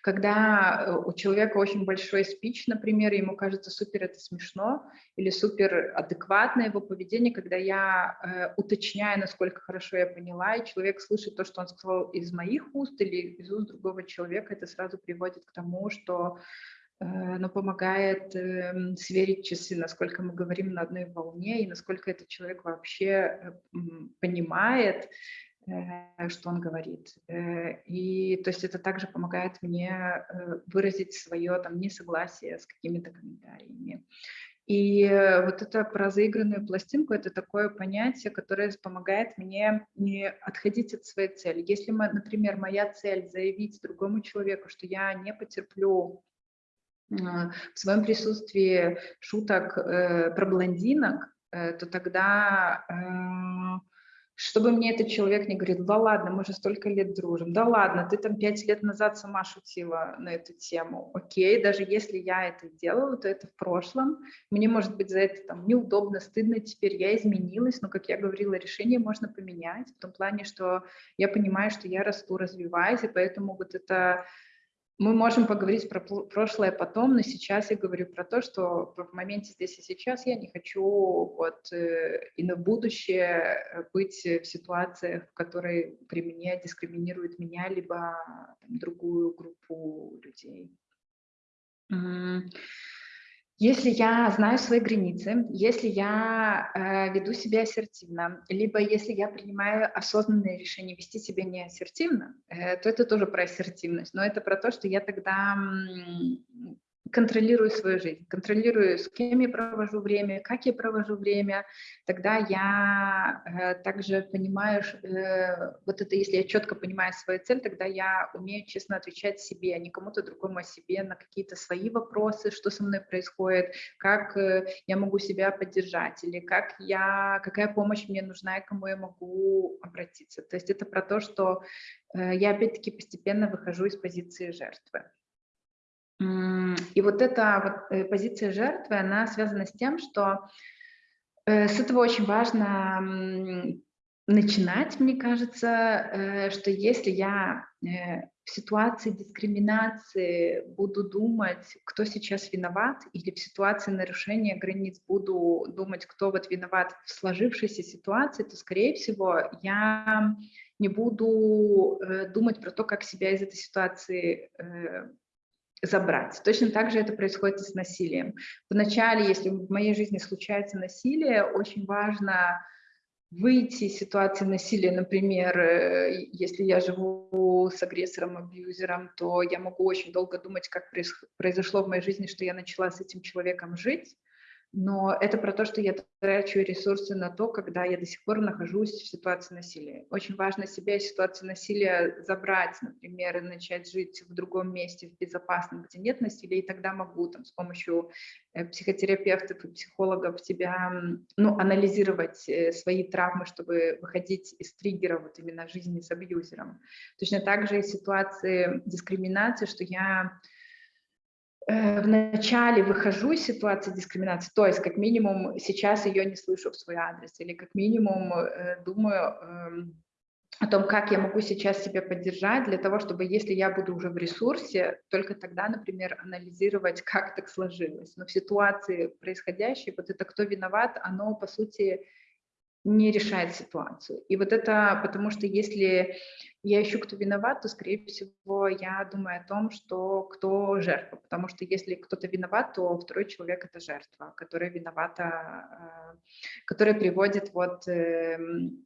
когда э, у человека очень большой спич, например, ему кажется супер это смешно или супер адекватное его поведение, когда я э, уточняю, насколько хорошо я поняла, и человек слышит то, что он сказал из моих уст или из уст другого человека, это сразу приводит к тому, что э, ну, помогает э, сверить часы, насколько мы говорим на одной волне и насколько этот человек вообще э, понимает Э, что он говорит. И то есть это также помогает мне выразить свое там несогласие с какими-то комментариями. И вот это про заигранную пластинку – это такое понятие, которое помогает мне не отходить от своей цели. Если, например, моя цель – заявить другому человеку, что я не потерплю в своем присутствии шуток про блондинок, то тогда чтобы мне этот человек не говорил, да ладно, мы же столько лет дружим, да ладно, ты там пять лет назад сама шутила на эту тему, окей, даже если я это делала, то это в прошлом, мне может быть за это там неудобно, стыдно теперь, я изменилась, но, как я говорила, решение можно поменять, в том плане, что я понимаю, что я расту, развиваюсь, и поэтому вот это мы можем поговорить про прошлое потом, но сейчас я говорю про то, что в моменте здесь и сейчас я не хочу вот э, и на будущее быть в ситуациях, в которой при мне дискриминируют меня либо там, другую группу людей. Если я знаю свои границы, если я э, веду себя ассертивно, либо если я принимаю осознанное решение вести себя не ассертивно, э, то это тоже про ассертивность, но это про то, что я тогда контролирую свою жизнь, контролирую, с кем я провожу время, как я провожу время, тогда я э, также понимаю, э, вот это, если я четко понимаю свою цель, тогда я умею честно отвечать себе, а не кому-то другому, о себе на какие-то свои вопросы, что со мной происходит, как э, я могу себя поддержать, или как я, какая помощь мне нужна и кому я могу обратиться. То есть это про то, что э, я опять-таки постепенно выхожу из позиции жертвы. И вот эта вот э, позиция жертвы, она связана с тем, что э, с этого очень важно начинать, мне кажется, э, что если я в ситуации дискриминации буду думать, кто сейчас виноват, или в ситуации нарушения границ буду думать, кто вот виноват в сложившейся ситуации, то, скорее всего, я не буду думать про то, как себя из этой ситуации забрать. Точно так же это происходит и с насилием. Вначале, если в моей жизни случается насилие, очень важно выйти из ситуации насилия, например, э, если я живу с агрессором, абьюзером, то я могу очень долго думать, как произошло в моей жизни, что я начала с этим человеком жить, но это про то, что я трачу ресурсы на то, когда я до сих пор нахожусь в ситуации насилия. Очень важно себя из ситуации насилия забрать, например, и начать жить в другом месте, в безопасном, где нет насилия, и тогда могу там, с помощью э, психотерапевтов и психологов тебя, ну, анализировать э, свои травмы, чтобы выходить из триггера вот именно жизни с абьюзером. Точно так же и ситуации дискриминации, что я Э, вначале выхожу из ситуации дискриминации, то есть как минимум сейчас ее не слышу в свой адрес, или как минимум э, думаю эм, о том, как я могу сейчас себя поддержать для того, чтобы, если я буду уже в ресурсе, только тогда, например, анализировать, как так сложилось. Но в ситуации происходящей, вот это кто виноват, оно, по сути, не решает ситуацию. И вот это потому, что если я ищу, кто виноват, то, скорее всего, я думаю о том, что кто жертва. Потому что если кто-то виноват, то второй человек – это жертва, которая виновата, э, которая приводит вот эм,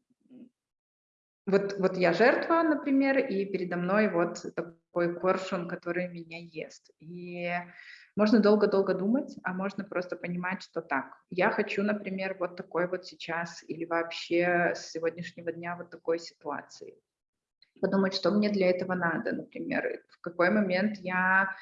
вот, вот я жертва, например, и передо мной вот такой коршун, который меня ест. И можно долго-долго думать, а можно просто понимать, что так, я хочу, например, вот такой вот сейчас или вообще с сегодняшнего дня вот такой ситуации. подумать, что мне для этого надо, например, в какой момент я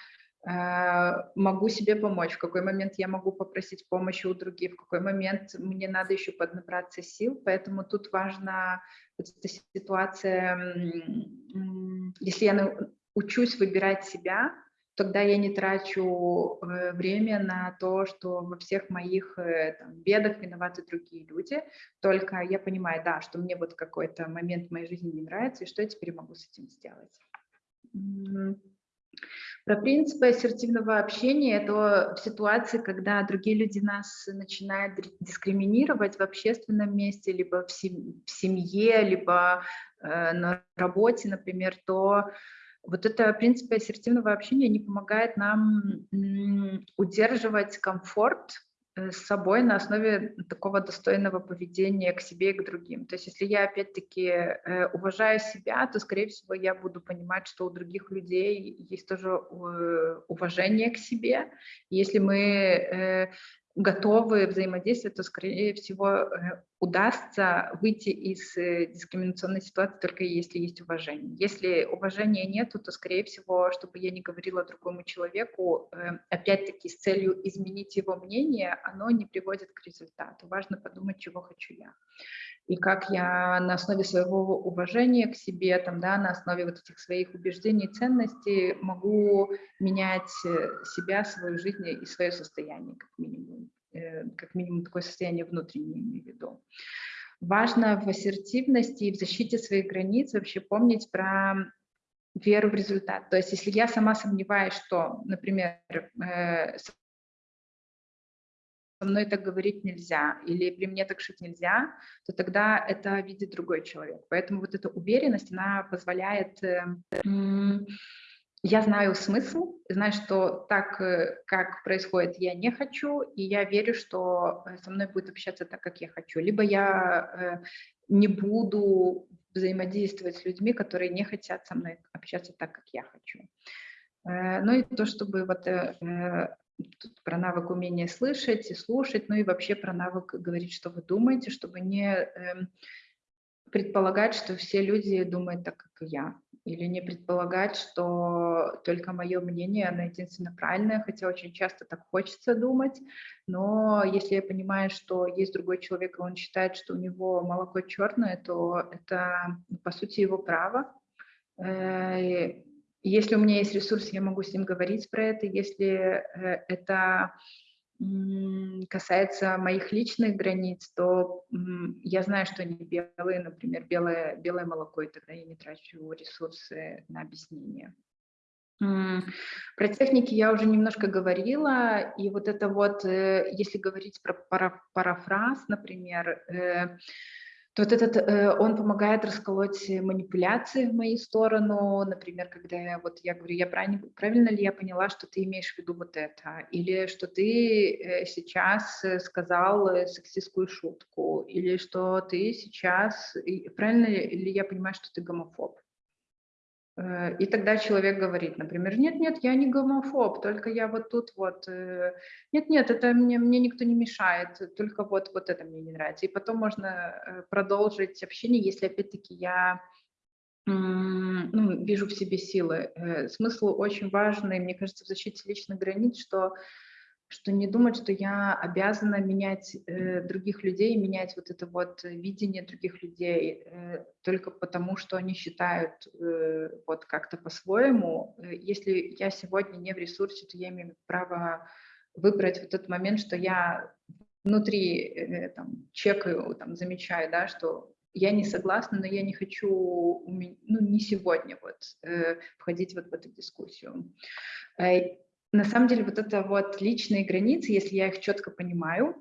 э, могу себе помочь, в какой момент я могу попросить помощи у других, в какой момент мне надо еще поднабраться сил. Поэтому тут важна вот эта ситуация, если я учусь выбирать себя, тогда я не трачу э, время на то, что во всех моих э, там, бедах виноваты другие люди, только я понимаю, да, что мне вот какой-то момент в моей жизни не нравится, и что я теперь могу с этим сделать. Про принципы ассертивного общения – это в ситуации, когда другие люди нас начинают дискриминировать в общественном месте, либо в семье, либо э, на работе, например, то вот это принципы ассертивного общения не помогает нам удерживать комфорт э, с собой на основе такого достойного поведения к себе и к другим. То есть если я опять-таки э, уважаю себя, то, скорее всего, я буду понимать, что у других людей есть тоже э, уважение к себе. Если мы готовы взаимодействовать, то, скорее всего, э, удастся выйти из э, дискриминационной ситуации только если есть уважение. Если уважения нет, то, скорее всего, чтобы я не говорила другому человеку, э, опять-таки с целью изменить его мнение, оно не приводит к результату. Важно подумать, чего хочу я и как я на основе своего уважения к себе, там, да, на основе вот этих своих убеждений, ценностей могу менять э, себя, свою жизнь и свое состояние, как минимум, э, как минимум такое состояние внутреннее, имею в виду. Важно в ассертивности и в защите своих границ вообще помнить про веру в результат. То есть если я сама сомневаюсь, что, например, э, со мной так говорить нельзя, или при мне так шить нельзя, то тогда это видит другой человек. Поэтому вот эта уверенность, она позволяет... Э, я знаю смысл, знаю, что так, э, как происходит, я не хочу, и я верю, что э, со мной будет общаться так, как я хочу. Либо я не буду взаимодействовать с людьми, которые не хотят со мной общаться так, как я хочу. Ну и то, чтобы вот Тут про навык умения слышать и слушать, ну и вообще про навык говорить, что вы думаете, чтобы не э, предполагать, что все люди думают так, как я, или не предполагать, что только мое мнение, оно единственно правильное, хотя очень часто так хочется думать, но если я понимаю, что есть другой человек, и он считает, что у него молоко черное, то это, по сути, его право, э, если у меня есть ресурс, я могу с ним говорить про это. Если э, это касается моих личных границ, то я знаю, что они белые, например, белое, белое молоко, и тогда я не трачу ресурсы на объяснение. Про техники я уже немножко говорила, и вот это вот, э, если говорить про парафраз, например, э, то вот этот, э, он помогает расколоть манипуляции в мою сторону, например, когда я, вот я говорю, я правильно, правильно ли я поняла, что ты имеешь в виду вот это, или что ты э, сейчас э, сказал сексистскую шутку, или что ты сейчас, правильно ли я понимаю, что ты гомофоб. Э, и тогда человек говорит, например, нет-нет, я не гомофоб, только я вот тут вот, э, нет-нет, это мне, мне никто не мешает, только вот, вот это мне не нравится. И потом можно э, продолжить общение, если опять-таки я ну, вижу в себе силы. Смысл очень важный, мне кажется, в защите личных границ, что что не думать, что я обязана менять э, других людей, менять вот это вот видение других людей э, только потому, что они считают э, вот как-то по-своему. Э, если я сегодня не в ресурсе, то я имею право выбрать вот этот момент, что я внутри э, там, чекаю, там, замечаю, да, что я не согласна, но я не хочу, ну, не сегодня вот э, входить вот в эту дискуссию. На самом деле вот это вот личные границы, если я их четко понимаю,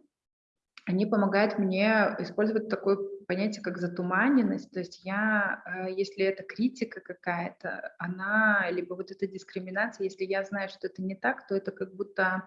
они помогают мне использовать такое понятие, как затуманенность. То есть я, э, если это критика какая-то, она, либо вот эта дискриминация, если я знаю, что это не так, то это как будто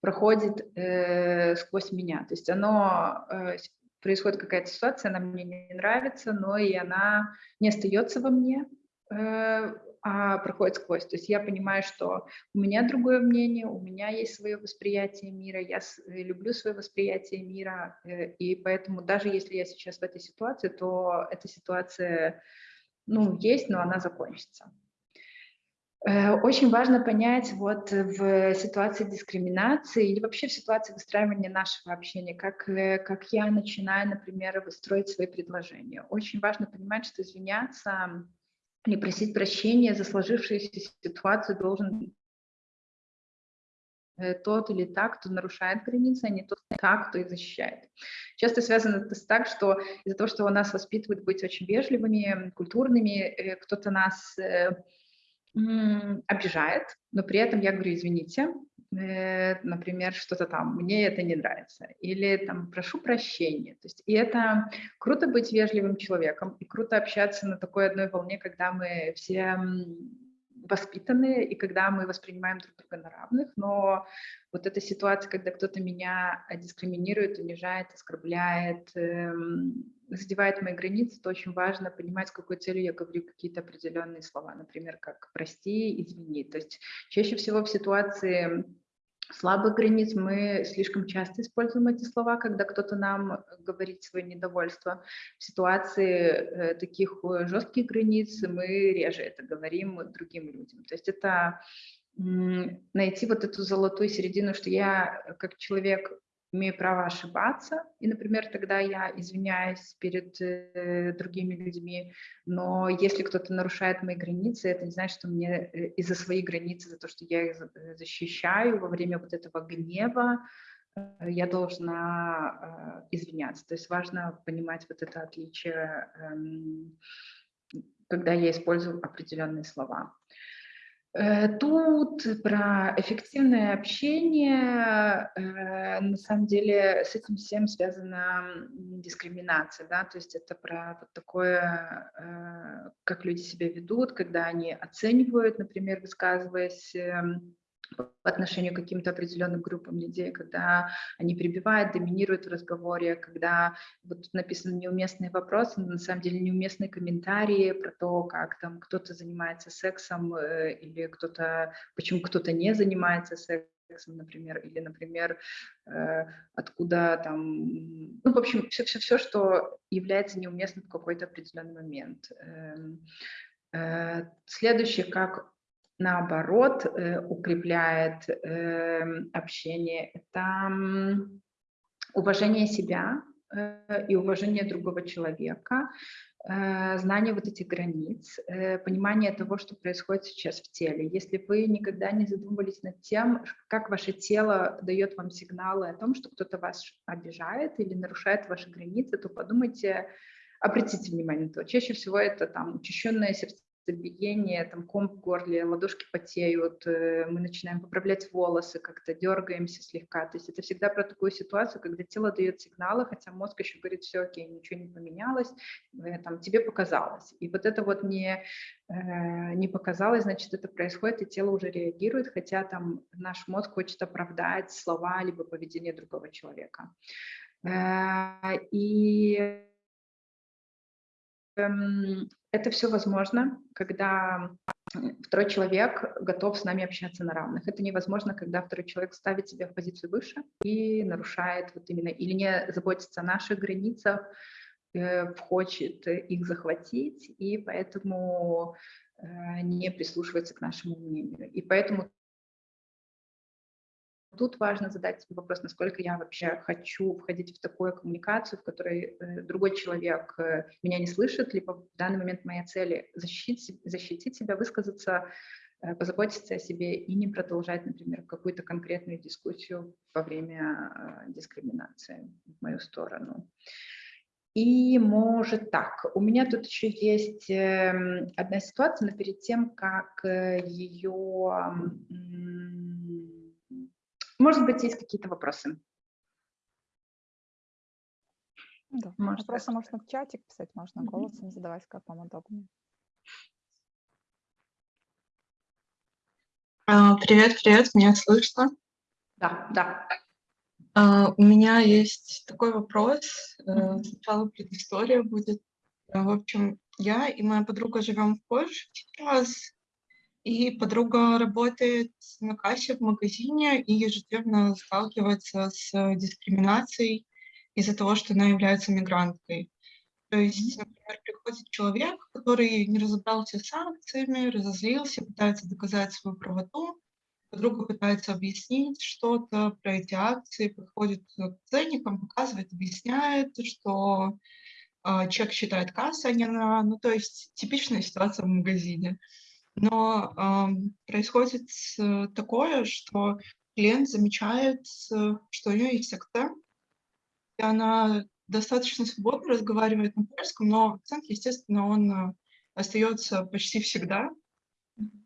проходит э, сквозь меня. То есть оно, э, происходит какая-то ситуация, она мне не нравится, но и она не остается во мне, э, а проходит сквозь. То есть я понимаю, что у меня другое мнение, у меня есть свое восприятие мира, я э, люблю свое восприятие мира, э, и поэтому даже если я сейчас в этой ситуации, то эта ситуация ну, есть, но она закончится. Э, очень важно понять вот в ситуации дискриминации или вообще в ситуации выстраивания нашего общения, как, как я начинаю, например, выстроить свои предложения. Очень важно понимать, что извиняться или просить прощения за сложившуюся ситуацию должен э, тот или так, кто нарушает границы, а не тот, так, кто их защищает. Часто связано это с так, что из-за того, что у нас воспитывают быть очень вежливыми, культурными, кто-то нас обижает, но при этом я говорю, извините, э, например, что-то там, мне это не нравится, или там, прошу прощения. То есть, и это круто быть вежливым человеком, и круто общаться на такой одной волне, когда мы все воспитанные, и когда мы воспринимаем друг друга на равных, но вот эта ситуация, когда кто-то меня дискриминирует, унижает, оскорбляет, эм, задевает мои границы, то очень важно понимать, с какой целью я говорю какие-то определенные слова, например, как «прости», «извини». То есть чаще всего в ситуации слабых границ мы слишком часто используем эти слова, когда кто-то нам говорит свое недовольство. В ситуации э, таких э, жестких границ мы реже это говорим другим людям. То есть это найти вот эту золотую середину, что я э, как человек имею право ошибаться, и, например, тогда я извиняюсь перед э, другими людьми, но если кто-то нарушает мои границы, это не значит, что мне э, из-за своих границ, за то, что я их э, защищаю во время вот этого гнева, э, я должна э, извиняться. То есть важно понимать вот это отличие, э, когда я использую определенные слова. Э, тут про эффективное общение, э, на самом деле с этим всем связана дискриминация, да, то есть это про вот такое, э, как люди себя ведут, когда они оценивают, например, высказываясь эм, по отношению к каким-то определенным группам людей, когда они прибивают, доминируют в разговоре, когда вот тут написаны неуместные вопросы, но на самом деле неуместные комментарии про то, как там кто-то занимается сексом э, или кто-то, почему кто-то не занимается сексом, например, или, например, э, откуда там, ну, в общем, все-все-все, что является неуместным в какой-то определенный момент. Эм, э, следующее, как наоборот, э, укрепляет эм, общение, это уважение себя э, и уважение другого человека, э, знание вот этих границ, понимание того, что происходит сейчас в теле. Если вы никогда не задумывались над тем, как ваше тело дает вам сигналы о том, что кто-то вас обижает или нарушает ваши границы, то подумайте, обратите внимание на то. Чаще всего это там учащенное сердце биение, там ком в горле, ладошки потеют, э, мы начинаем поправлять волосы, как-то дергаемся слегка. То есть это всегда про такую ситуацию, когда тело дает сигналы, хотя мозг еще говорит, все окей, ничего не поменялось, э, там, тебе показалось. И вот это вот не, э, не показалось, значит, это происходит, и тело уже реагирует, хотя там наш мозг хочет оправдать слова либо поведение другого человека. И это все возможно, когда второй человек готов с нами общаться на равных. Это невозможно, когда второй человек ставит себя в позицию выше и нарушает вот именно, или не заботится о наших границах, э, хочет их захватить, и поэтому э, не прислушивается к нашему мнению. И поэтому Тут важно задать себе вопрос, насколько я вообще хочу входить в такую коммуникацию, в которой э, другой человек э, меня не слышит, либо в данный момент моя цель защитить, защитить себя, высказаться, э, позаботиться о себе и не продолжать, например, какую-то конкретную дискуссию во время дискриминации в мою сторону. И может так, у меня тут еще есть эм, одна ситуация, но перед тем, как ее может быть, есть какие-то вопросы? Да. Может, Вопросы можно в чатик писать, можно голосом задавать, как вам удобно. А, привет, привет, меня слышно? Да, да. А, у меня есть такой вопрос. Э, сначала предыстория будет. Э, в общем, я и моя подруга живем в Польше сейчас, и подруга работает на кассе в магазине и ежедневно сталкивается с дискриминацией из-за того, что она является мигранткой. То есть, например, приходит человек, который не разобрался с санкциями, разозлился, пытается доказать свою правоту, подруга пытается объяснить что-то про эти акции, подходит к ценникам, показывает, объясняет, что э, человек считает касса, а не на... Ну, то есть типичная ситуация в магазине. Но э, происходит такое, что клиент замечает, э, что у нее есть акцент, и она достаточно свободно разговаривает на польском, но акцент, естественно, он э, остается почти всегда.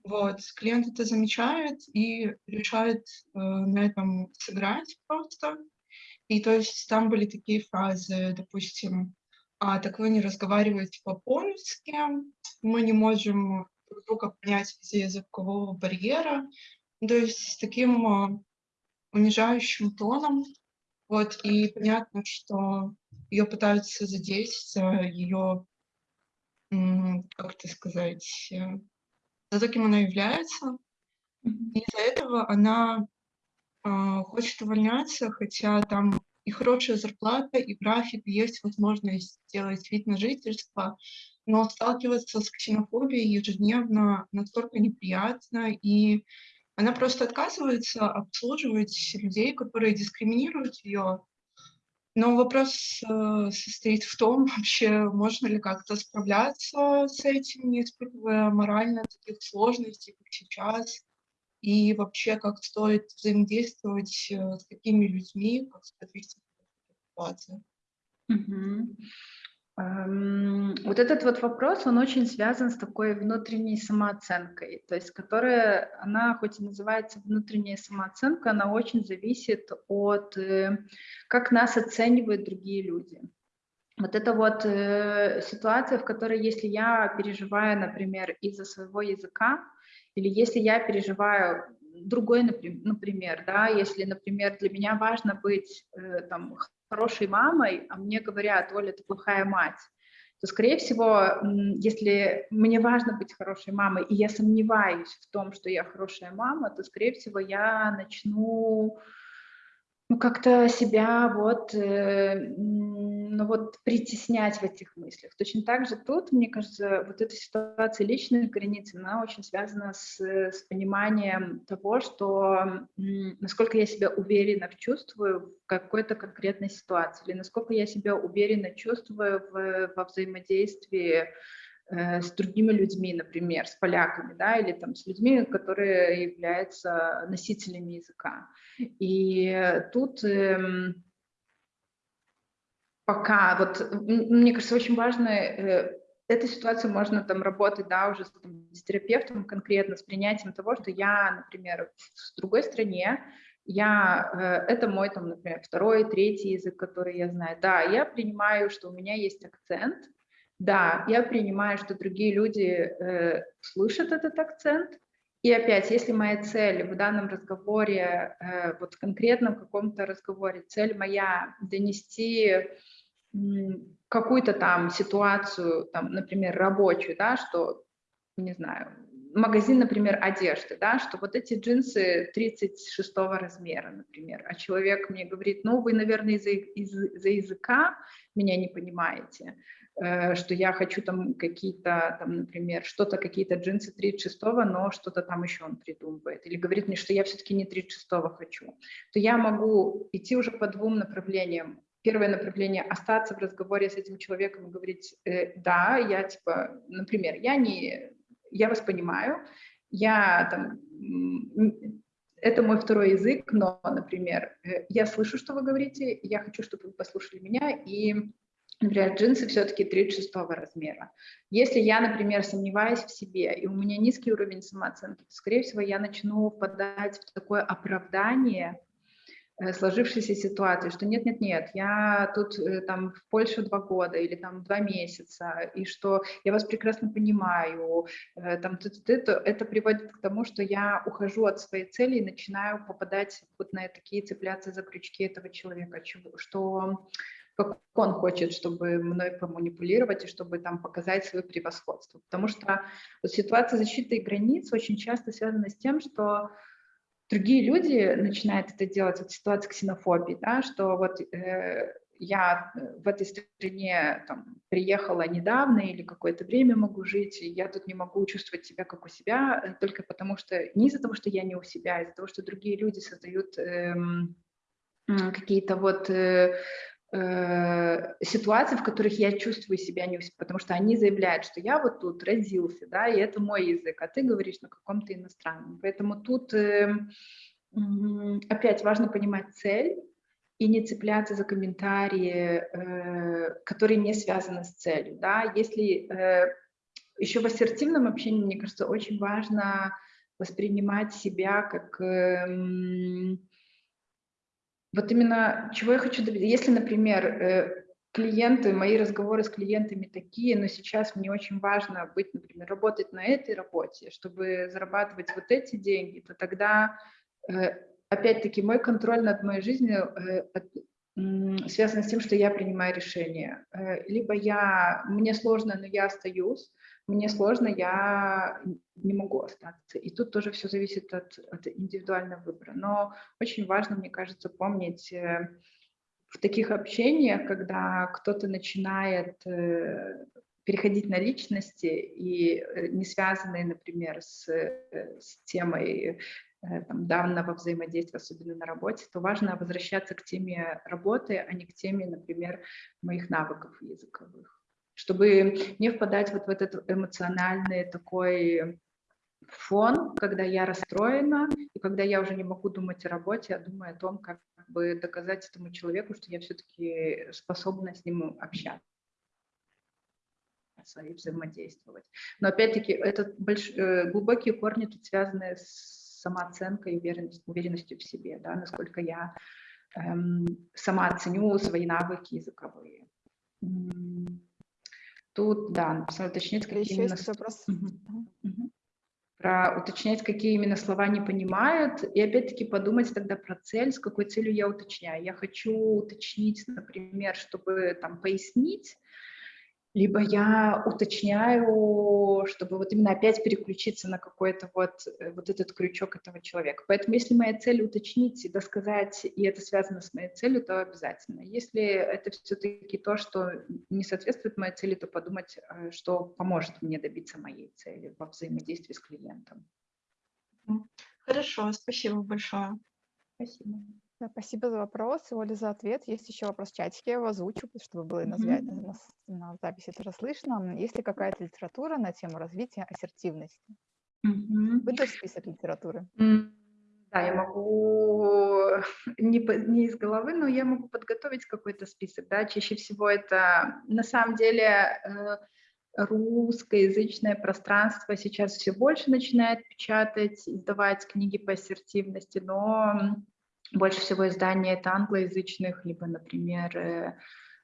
Вот, клиент это замечает и решает э, на этом сыграть просто. И то есть там были такие фразы, допустим, а, так вы не разговариваете по-польски, мы не можем друг друга понять из-за языкового барьера. То есть с таким э, унижающим тоном. Вот, и понятно, что ее пытаются задеть за ее, как это сказать, э, за кем она является. И из-за этого она э, хочет увольняться, хотя там и хорошая зарплата, и график, есть возможность сделать вид на жительство, но сталкиваться с ксенофобией ежедневно настолько неприятно, и она просто отказывается обслуживать людей, которые дискриминируют ее. Но вопрос э, состоит в том, вообще можно ли как-то справляться с этим, не испытывая морально таких сложностей, как сейчас, и вообще как стоит взаимодействовать э, с такими людьми, как специалистами в ситуации. Угу. Вот этот вот вопрос, он очень связан с такой внутренней самооценкой, то есть которая, она хоть и называется внутренняя самооценка, она очень зависит от, э, как нас оценивают другие люди. Вот это вот э, ситуация, в которой если я переживаю, например, из-за своего языка, или если я переживаю другой, например, да, если, например, для меня важно быть э, там хорошей мамой, а мне говорят, Оля, ты плохая мать, то, скорее всего, если мне важно быть хорошей мамой, и я сомневаюсь в том, что я хорошая мама, то, скорее всего, я начну ну, как-то себя вот, э, ну, вот притеснять в этих мыслях. Точно так же тут, мне кажется, вот эта ситуация личной границы, она очень связана с, с пониманием того, что насколько я себя уверенно чувствую в какой-то конкретной ситуации, или насколько я себя уверенно чувствую в, во взаимодействии Э, с другими людьми, например, с поляками, да, или там с людьми, которые являются носителями языка. И тут эм, пока, вот, мне кажется, очень важно, э, эта ситуация можно там работать, да, уже с, там, с терапевтом конкретно, с принятием того, что я, например, в другой стране, я, э, это мой, там, например, второй, третий язык, который я знаю. Да, я принимаю, что у меня есть акцент, да, я принимаю, что другие люди э, слышат этот акцент. И опять, если моя цель в данном разговоре, э, вот в каком-то разговоре, цель моя донести какую-то там ситуацию, там, например, рабочую, да, что, не знаю, магазин, например, одежды, да, что вот эти джинсы 36 размера, например, а человек мне говорит, ну, вы, наверное, из-за из, из языка меня не понимаете, что я хочу там какие-то, там, например, что-то, какие-то джинсы 36-го, но что-то там еще он придумывает, или говорит мне, что я все-таки не 36-го хочу, то я могу идти уже по двум направлениям. Первое направление – остаться в разговоре с этим человеком и говорить, э, да, я типа, например, я не, я вас понимаю, я там, это мой второй язык, но, например, э, я слышу, что вы говорите, я хочу, чтобы вы послушали меня, и Например, джинсы все-таки 36 размера. Если я, например, сомневаюсь в себе, и у меня низкий уровень самооценки, то, скорее всего, я начну впадать в такое оправдание э, сложившейся ситуации, что нет-нет-нет, я тут э, там в Польше два года или там два месяца, и что я вас прекрасно понимаю, э, там, это, это приводит к тому, что я ухожу от своей цели и начинаю попадать вот на такие цепляться за крючки этого человека, что как он хочет, чтобы мной поманипулировать и чтобы там показать свое превосходство. Потому что вот ситуация защиты границ очень часто связана с тем, что другие люди начинают это делать, вот ситуация ксенофобии, да, что вот э, я э, в этой стране там, приехала недавно или какое-то время могу жить, и я тут не могу чувствовать себя как у себя, э, только потому что, не из-за того, что я не у себя, а из-за того, что другие люди создают эм, какие-то вот э, э, ситуации, в которых я чувствую себя не потому что они заявляют, что я вот тут родился, да, и это мой язык, а ты говоришь на каком-то иностранном. Поэтому тут э, опять важно понимать цель, и не цепляться за комментарии, э, которые не связаны с целью. Да? Если э, еще в ассертивном общении, мне кажется, очень важно воспринимать себя как э, вот именно чего я хочу добиться. Если, например, э, клиенты, мои разговоры с клиентами такие, но сейчас мне очень важно быть, например, работать на этой работе, чтобы зарабатывать вот эти деньги, то тогда э, опять-таки, мой контроль над моей жизнью э, связан с тем, что я принимаю решения. Э, либо я, мне сложно, но я остаюсь, мне сложно, я не могу остаться. И тут тоже все зависит от, от индивидуального выбора. Но очень важно, мне кажется, помнить э, в таких общениях, когда кто-то начинает переходить на личности и не связанные, например, с, с темой Э, там, данного взаимодействия, особенно на работе, то важно возвращаться к теме работы, а не к теме, например, моих навыков языковых, чтобы не впадать вот в этот эмоциональный такой фон, когда я расстроена, и когда я уже не могу думать о работе, а думаю о том, как бы доказать этому человеку, что я все-таки способна с ним общаться и взаимодействовать. Но опять-таки, это больш... Э, глубокие корни тут связаны с самооценкой и уверенность, уверенностью в себе, да, насколько я эм, сама ценю свои навыки языковые. Тут, да, написано уточнить, какие Еще именно... Вопрос. Про уточнять, какие именно слова не понимают, и опять-таки подумать тогда про цель, с какой целью я уточняю. Я хочу уточнить, например, чтобы там пояснить, либо я уточняю, чтобы вот именно опять переключиться на какой-то вот, э, вот этот крючок этого человека. Поэтому если моя цель уточнить и досказать, и это связано с моей целью, то обязательно. Если это все-таки то, что не соответствует моей цели, то подумать, э, что поможет мне добиться моей цели во взаимодействии с клиентом. Хорошо, спасибо большое. Спасибо. Да, спасибо за вопрос, Оля, за ответ. Есть еще вопрос в чатике, я его озвучу, чтобы было и на, свя- на, на записи тоже слышно. Есть ли какая-то литература на тему развития ассертивности? Мгм. Выдашь список литературы? Да, я могу не, не из головы, но я могу подготовить какой-то список. Да? Чаще всего это на самом деле э, русскоязычное пространство сейчас все больше начинает печатать, издавать книги по ассертивности, но больше всего издания это англоязычных, либо, например, э,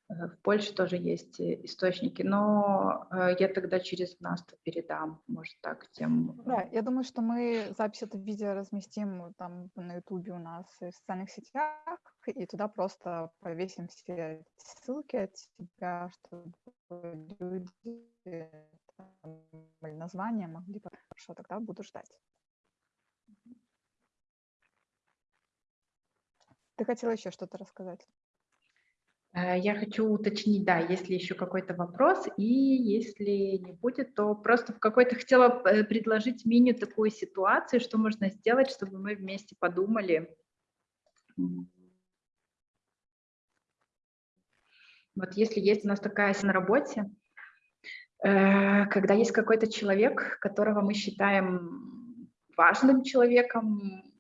э, в Польше тоже есть э, источники, но я тогда через нас передам, может так, тем... Да, я думаю, что мы запись этого видео разместим там на ютубе у нас в социальных сетях, и туда просто повесим все ссылки от себя, чтобы люди там, названия могли... Хорошо, тогда буду ждать. Ты хотела еще что-то рассказать? Э, я хочу уточнить, да, если еще какой-то вопрос, и если не будет, то просто в какой-то хотела э, предложить мини такую ситуацию, что можно сделать, чтобы мы вместе подумали. Вот если есть у нас такая на работе, э, когда есть какой-то человек, которого мы считаем важным человеком,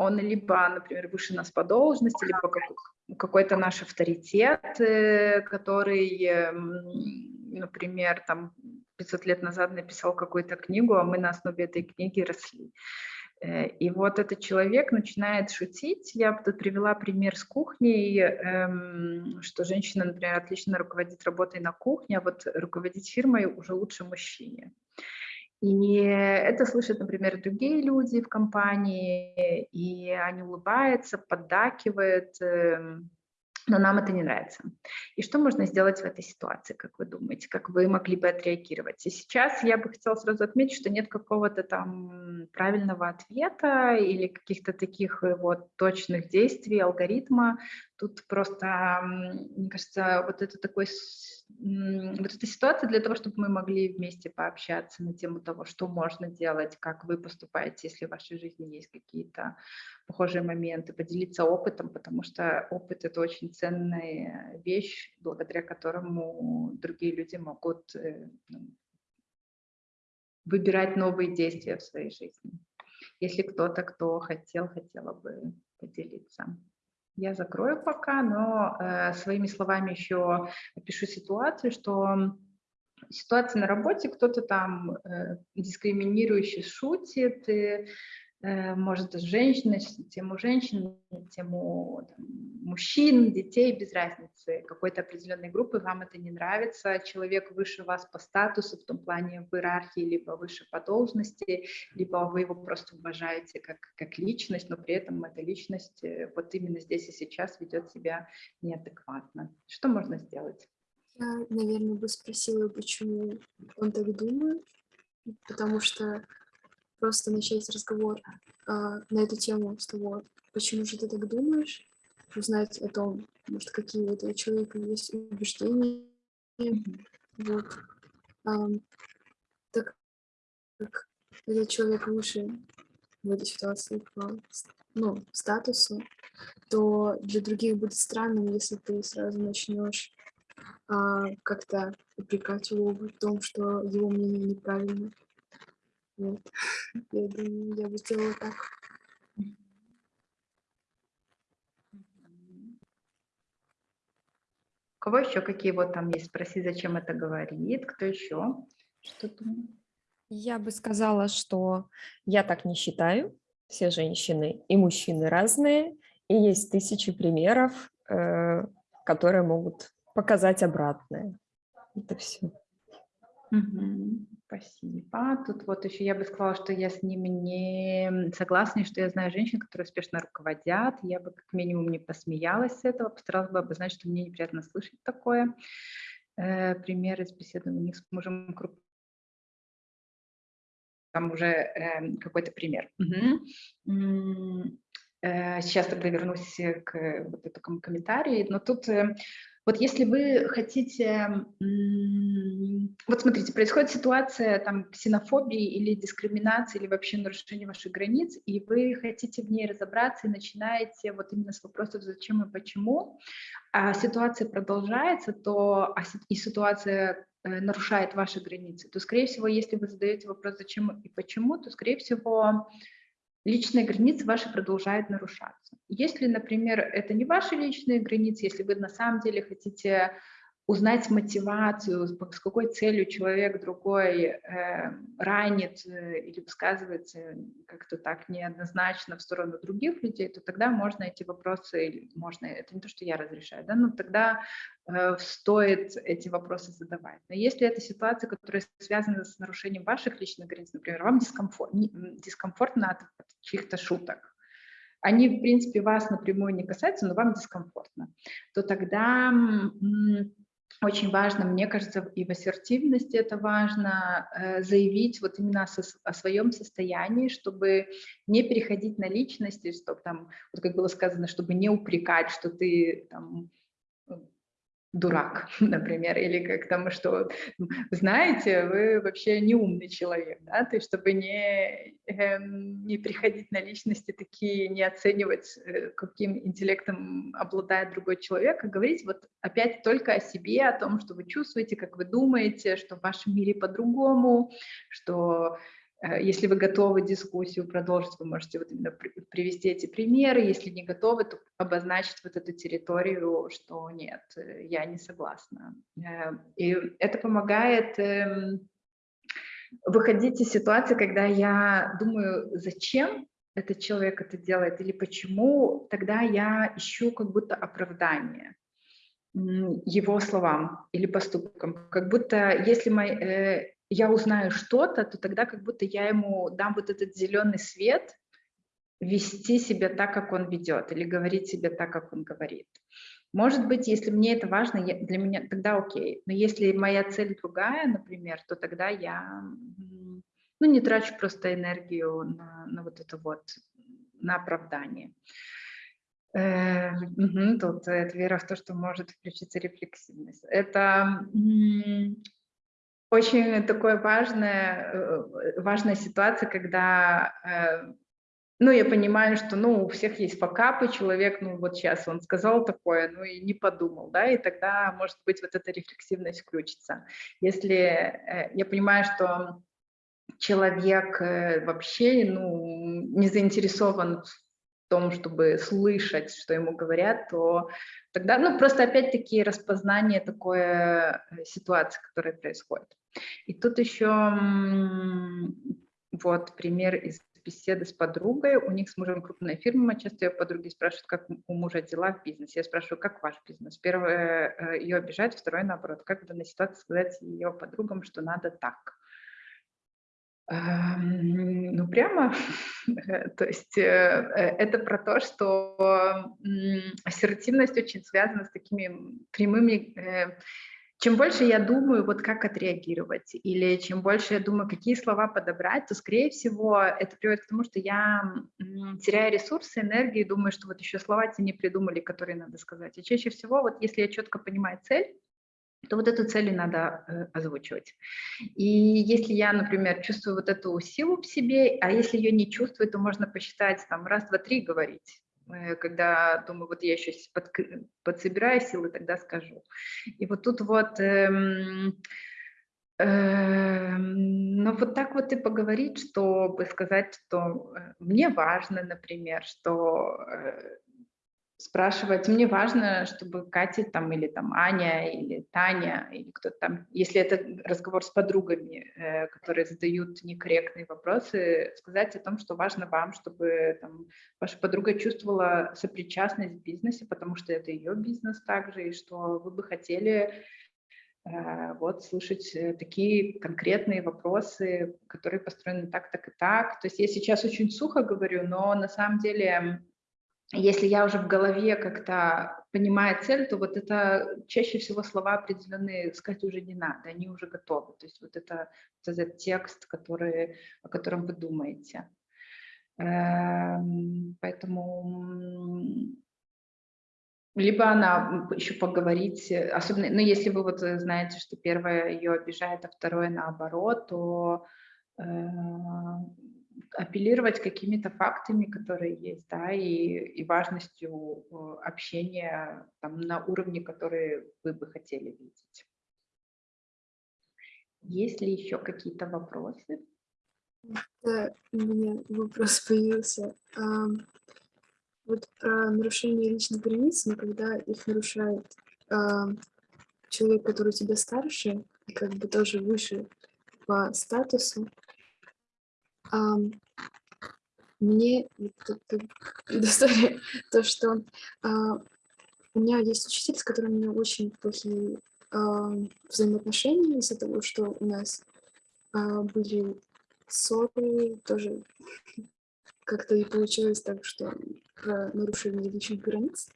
он либо, например, выше нас по должности, либо какой-то наш авторитет, э, который, эм, например, там 500 лет назад написал какую-то книгу, а мы на основе этой книги росли. Э, и вот этот человек начинает шутить. Я тут привела пример с кухней, эм, что женщина, например, отлично руководит работой на кухне, а вот руководить фирмой уже лучше мужчине. И это слышат, например, другие люди в компании, и они улыбаются, поддакивают, эм, но нам это не нравится. И что можно сделать в этой ситуации, как вы думаете, как вы могли бы отреагировать? И сейчас я бы хотела сразу отметить, что нет какого-то там правильного ответа или каких-то таких э, вот точных действий, алгоритма. Тут просто, мне кажется, вот это такой вот эта ситуация для того, чтобы мы могли вместе пообщаться на тему того, что можно делать, как вы поступаете, если в вашей жизни есть какие-то похожие моменты, поделиться опытом, потому что опыт — это очень ценная вещь, благодаря которому другие люди могут э, ну, выбирать новые действия в своей жизни. Если кто-то, кто хотел, хотела бы поделиться. Я закрою пока, но э, своими словами еще опишу ситуацию, что ситуация на работе, кто-то там э, дискриминирующе шутит, и может, женщины, тему женщин, тему там, мужчин, детей, без разницы, какой-то определенной группы, вам это не нравится, человек выше вас по статусу, в том плане в иерархии, либо выше по должности, либо вы его просто уважаете как, как личность, но при этом эта личность э, вот именно здесь и сейчас ведет себя неадекватно. Что можно сделать? Я, наверное, бы спросила, почему он так думает, потому что просто начать разговор а, на эту тему с того, почему же ты так думаешь, узнать о том, может, какие у этого человека есть убеждения. Вот. А, так как этот человек выше в этой ситуации по ну, статусу, то для других будет странным, если ты сразу начнешь а, как-то упрекать его в том, что его мнение неправильно. Вот. Я думаю, я бы сделала так. У кого еще какие вот там есть? Спроси, зачем это говорит. Кто еще? Что думает? Я бы сказала, что я так не считаю. Все женщины и мужчины разные. И есть тысячи примеров, э, которые могут показать обратное. Это все. Угу. Спасибо. Тут вот еще я бы сказала, что я с ним не согласна, что я знаю женщин, которые успешно руководят. Я бы как минимум не посмеялась с этого, постаралась бы обозначить, что мне неприятно слышать такое. Э, пример из беседы у них с мужем там уже э, какой-то пример. Угу. Сейчас тогда вернусь к вот этому комментарию, но тут э, вот если вы хотите, вот смотрите, происходит ситуация там ксенофобии или дискриминации, или вообще нарушения ваших границ, и вы хотите в ней разобраться и начинаете вот именно с вопросов «зачем и почему», а ситуация продолжается, то а, и ситуация э, нарушает ваши границы, то, скорее всего, если вы задаете вопрос «зачем и почему», то, скорее всего, личные границы ваши продолжают нарушаться. Если, например, это не ваши личные границы, если вы на самом деле хотите узнать мотивацию, с какой целью человек другой э, ранит э, или высказывается как-то так неоднозначно в сторону других людей, то тогда можно эти вопросы, можно, это не то, что я разрешаю, да, но тогда э, стоит эти вопросы задавать. Но если это ситуация, которая связана с нарушением ваших личных границ, например, вам дискомфорт, дискомфортно от, от чьих-то шуток, они, в принципе, вас напрямую не касаются, но вам дискомфортно, то тогда очень важно, мне кажется, и в ассертивности это важно, э, заявить вот именно о, о своем состоянии, чтобы не переходить на личности, чтобы там, вот как было сказано, чтобы не упрекать, что ты там дурак, например, или как там, что, знаете, вы вообще не умный человек, да, то есть чтобы не, э, не приходить на личности такие, не оценивать, э, каким интеллектом обладает другой человек, а говорить вот опять только о себе, о том, что вы чувствуете, как вы думаете, что в вашем мире по-другому, что если вы готовы дискуссию продолжить, вы можете вот именно привести эти примеры. Если не готовы, то обозначить вот эту территорию, что нет, э, я не согласна. Э, и это помогает эм, выходить из ситуации, когда я думаю, зачем этот человек это делает или почему, тогда я ищу как будто оправдание его словам или поступкам. Как будто если мои, я узнаю что-то, то тогда как будто я ему дам вот этот зеленый свет вести себя так, как он ведет, или говорить себе так, как он говорит. Может быть, если мне это важно, я, для меня тогда окей. Но если моя цель другая, например, то тогда я ну, не трачу просто энергию на, на вот это вот, на оправдание. Э, тут это вера в то, что может включиться рефлексивность. Это очень такое важная, э, важная ситуация, когда э, ну, я понимаю, что, ну, у всех есть факапы, человек, ну, вот сейчас он сказал такое, ну, и не подумал, да, и тогда, может быть, вот эта рефлексивность включится. Если э, я понимаю, что человек э, вообще, ну, не заинтересован в том, чтобы слышать, что ему говорят, то тогда, ну, просто опять-таки распознание такой э, ситуации, которая происходит. И тут еще вот пример из беседы с подругой, у них с мужем крупная фирма, часто ее подруги спрашивают, как у мужа дела в бизнесе. Я спрашиваю, как ваш бизнес? Первое, э, ее обижать, второе, наоборот. Как в данной ситуации сказать ее подругам, что надо так? Эм, ну, прямо, то есть э, э, это про то, что ассертивность очень связана с такими прямыми чем больше я думаю, вот как отреагировать, или чем больше я думаю, какие слова подобрать, то, скорее всего, это приводит к тому, что я теряю ресурсы, энергию, думаю, что вот еще слова те не придумали, которые надо сказать. И чаще всего, вот если я четко понимаю цель, то вот эту цель и надо э, озвучивать. И если я, например, чувствую вот эту силу в себе, а если ее не чувствую, то можно посчитать там раз, два, три говорить когда думаю, вот я еще под, подсобираю силы, тогда скажу. И вот тут вот, эм, эм, ну вот так вот и поговорить, чтобы сказать, что э, мне важно, например, что э, спрашивать. Мне важно, чтобы Катя там или там Аня или Таня или кто-то там, если это разговор с подругами, э, которые задают некорректные вопросы, сказать о том, что важно вам, чтобы там, ваша подруга чувствовала сопричастность в бизнесе, потому что это ее бизнес также, и что вы бы хотели э, вот слышать э, такие конкретные вопросы, которые построены так, так и так. То есть я сейчас очень сухо говорю, но на самом деле если я уже в голове как-то понимаю цель, то вот это чаще всего слова определенные сказать уже не надо, они уже готовы. То есть вот это вот этот текст, который, о котором вы думаете. Эм, поэтому либо она еще поговорить, особенно, ну, если вы вот знаете, что первое ее обижает, а второе наоборот, то э, апеллировать какими-то фактами, которые есть, да, и, и важностью э, общения там, на уровне, который вы бы хотели видеть. Есть ли еще какие-то вопросы? Да, у меня вопрос появился. А, вот про нарушение личных границ, когда их нарушает а, человек, который у тебя старше, и как бы тоже выше по статусу, мне предоставили то, что а, у меня есть учитель, с которым у меня очень плохие а, взаимоотношения из-за того, что у нас а, были ссоры, тоже как-то и получилось так, что нарушение личных границ.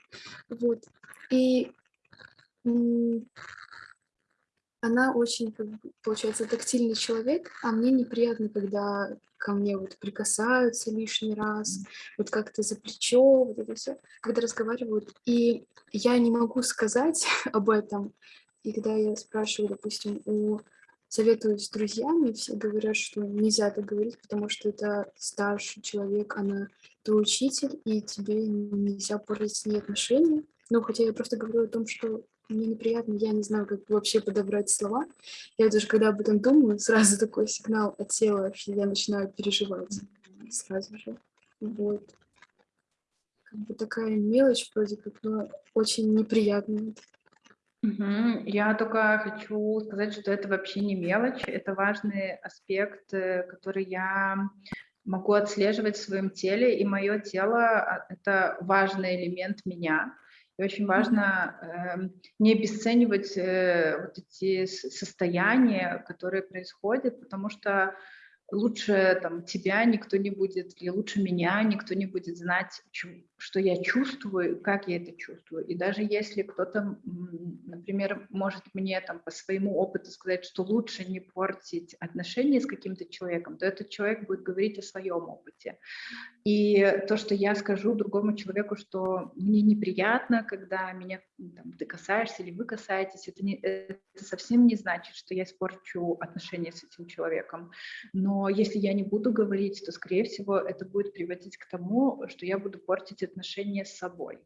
Вот. И она очень, как бы, получается, тактильный человек, а мне неприятно, когда ко мне вот прикасаются лишний раз, вот как-то за плечо, вот это все, когда разговаривают. И я не могу сказать об этом. И когда я спрашиваю, допустим, у советуюсь с друзьями, все говорят, что нельзя так говорить, потому что это старший человек, она твой учитель, и тебе нельзя портить с ней отношения. Ну, хотя я просто говорю о том, что мне неприятно, я не знаю, как вообще подобрать слова. Я даже когда об этом думаю, сразу такой сигнал от тела, что я начинаю переживать сразу же. Вот. Как бы такая мелочь вроде как, но очень неприятная. Угу. Я только хочу сказать, что это вообще не мелочь, это важный аспект, э, который я могу отслеживать в своем теле, и мое тело а, — это важный элемент меня. И очень важно э, не обесценивать э, вот эти состояния, которые происходят, потому что лучше там тебя никто не будет, или лучше меня никто не будет знать, что я чувствую, как я это чувствую. И даже если кто-то, например, может мне там по своему опыту сказать, что лучше не портить отношения с каким-то человеком, то этот человек будет говорить о своем опыте. И то, что я скажу другому человеку, что мне неприятно, когда меня там, ты касаешься или вы касаетесь, это, не, это совсем не значит, что я испорчу отношения с этим человеком. Но если я не буду говорить, то, скорее всего, это будет приводить к тому, что я буду портить отношения с собой.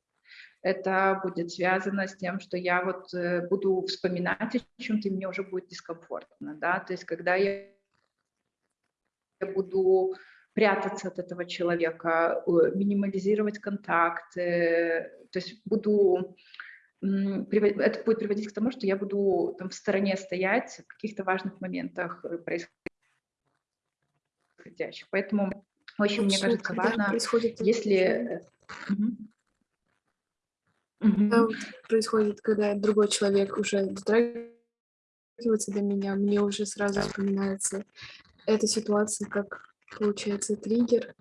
Это будет связано с тем, что я вот э, буду вспоминать о чем-то, и мне уже будет дискомфортно. Да? То есть когда я буду прятаться от этого человека, минимализировать контакты, то есть буду это будет приводить к тому, что я буду там в стороне стоять в каких-то важных моментах происходящих. Поэтому очень, мне кажется, важно, происходит если... Угу. происходит, когда другой человек уже дотрагивается до меня, мне уже сразу вспоминается эта ситуация как получается, триггер.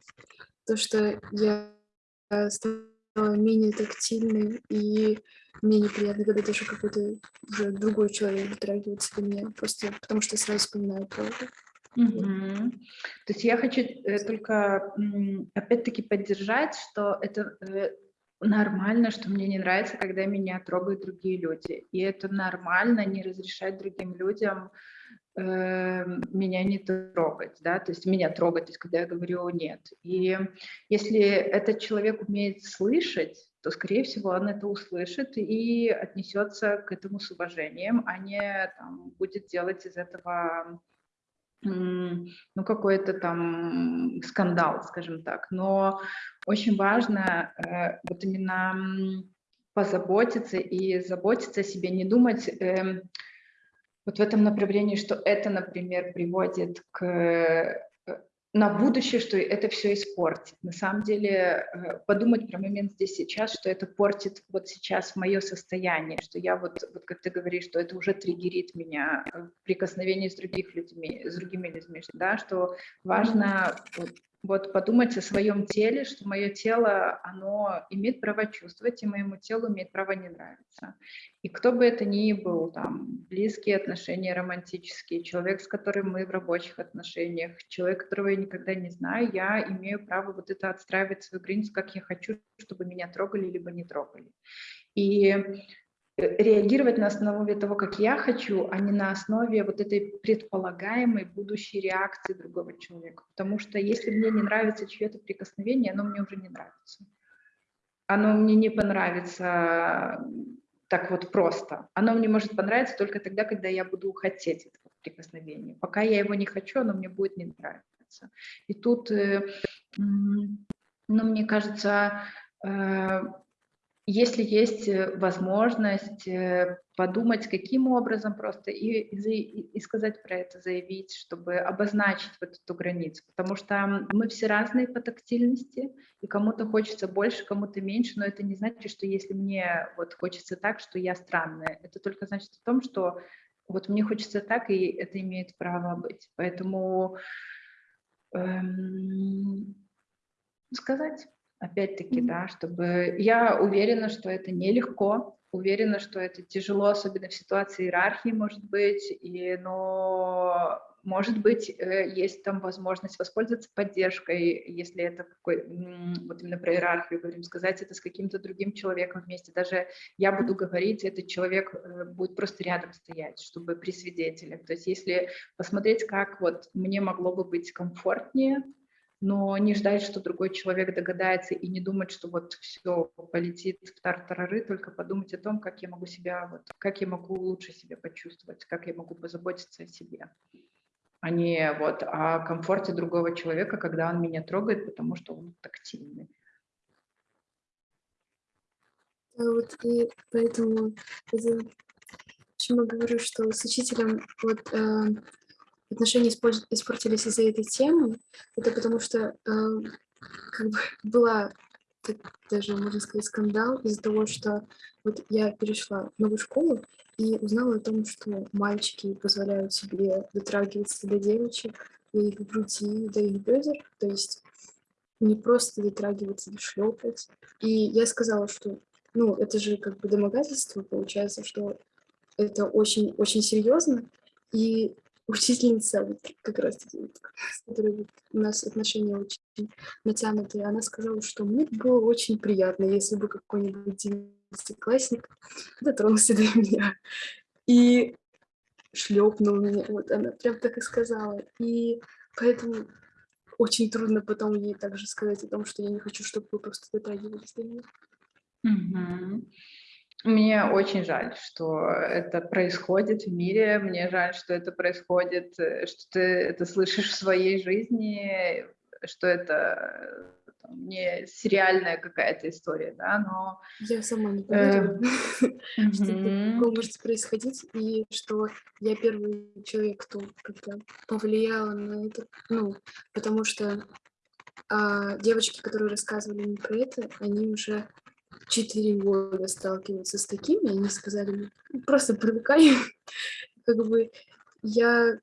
То, что я стала менее тактильной, и мне неприятно, когда даже какой-то уже другой человек дотрагивается до меня, просто потому что сразу вспоминаю про это. Угу. То есть я хочу э, только опять-таки поддержать, что это э, нормально, что мне не нравится, когда меня трогают другие люди. И это нормально не разрешать другим людям э, меня не трогать, да, то есть меня трогать, то есть когда я говорю нет. И если этот человек умеет слышать, то, скорее всего, он это услышит и отнесется к этому с уважением, а не там, будет делать из этого ну, какой-то там скандал, скажем так. Но очень важно э, вот именно позаботиться и заботиться о себе, не думать э, вот в этом направлении, что это, например, приводит к на будущее, что это все испортит. На самом деле э, подумать про момент здесь сейчас, что это портит вот сейчас мое состояние, что я вот, вот как ты говоришь, что это уже триггерит меня в прикосновении с других людьми, с другими людьми, да, что важно вот, вот подумать о своем теле, что мое тело, оно имеет право чувствовать, и моему телу имеет право не нравиться. И кто бы это ни был, там, близкие отношения романтические, человек, с которым мы в рабочих отношениях, человек, которого я никогда не знаю, я имею право вот это отстраивать свою границу, как я хочу, чтобы меня трогали, либо не трогали. И реагировать на основе того, как я хочу, а не на основе вот этой предполагаемой будущей реакции другого человека. Потому что если мне не нравится чье-то прикосновение, оно мне уже не нравится. Оно мне не понравится так вот просто. Оно мне может понравиться только тогда, когда я буду хотеть этого прикосновения. Пока я его не хочу, оно мне будет не нравиться. И тут, э, ну, мне кажется, э, если есть э, возможность э, подумать, каким образом просто и, и, и сказать про это, заявить, чтобы обозначить вот эту границу, потому что мы все разные по тактильности, и кому-то хочется больше, кому-то меньше, но это не значит, что если мне вот хочется так, что я странная, это только значит о том, что вот мне хочется так, и это имеет право быть. Поэтому эм, сказать опять-таки, да, чтобы... Я уверена, что это нелегко, уверена, что это тяжело, особенно в ситуации иерархии, может быть, и, но, может быть, э, есть там возможность воспользоваться поддержкой, если это какой, вот именно про иерархию говорим, сказать это с каким-то другим человеком вместе. Даже я буду говорить, этот человек э, будет просто рядом стоять, чтобы при свидетелях. То есть если посмотреть, как вот мне могло бы быть комфортнее, но не ждать, что другой человек догадается и не думать, что вот все полетит в тартарары, только подумать о том, как я могу себя, вот, как я могу лучше себя почувствовать, как я могу позаботиться о себе, а не вот о комфорте другого человека, когда он меня трогает, потому что он тактильный. Вот и поэтому это, почему говорю, что с учителем вот э, отношения испортились из-за этой темы, это потому что э, как бы была даже, можно сказать, скандал из-за того, что вот я перешла в новую школу и узнала о том, что мальчики позволяют себе дотрагиваться до девочек, до их груди, до их бедер, то есть не просто дотрагиваться, не шлепать. И я сказала, что, ну, это же как бы домогательство, получается, что это очень-очень серьезно, и учительница, вот как раз таки, с которой у нас отношения очень натянутые, она сказала, что мне было очень приятно, если бы какой-нибудь девятиклассник дотронулся до меня и шлепнул меня, вот она прям так и сказала, и поэтому очень трудно потом ей также сказать о том, что я не хочу, чтобы вы просто дотрагивались до меня. Мгм. Мне очень жаль, что это происходит в мире. Мне жаль, что это происходит, э, что ты это слышишь в своей жизни, что это э, там, не сериальная какая-то история, да, но... Я сама не Э, поверила, что такое может происходить, и что я первый человек, кто как-то повлияла на это, ну, потому что а, девочки, которые рассказывали мне про это, они уже четыре года сталкиваются с таким, и они сказали «Ну, просто привыкай, как бы я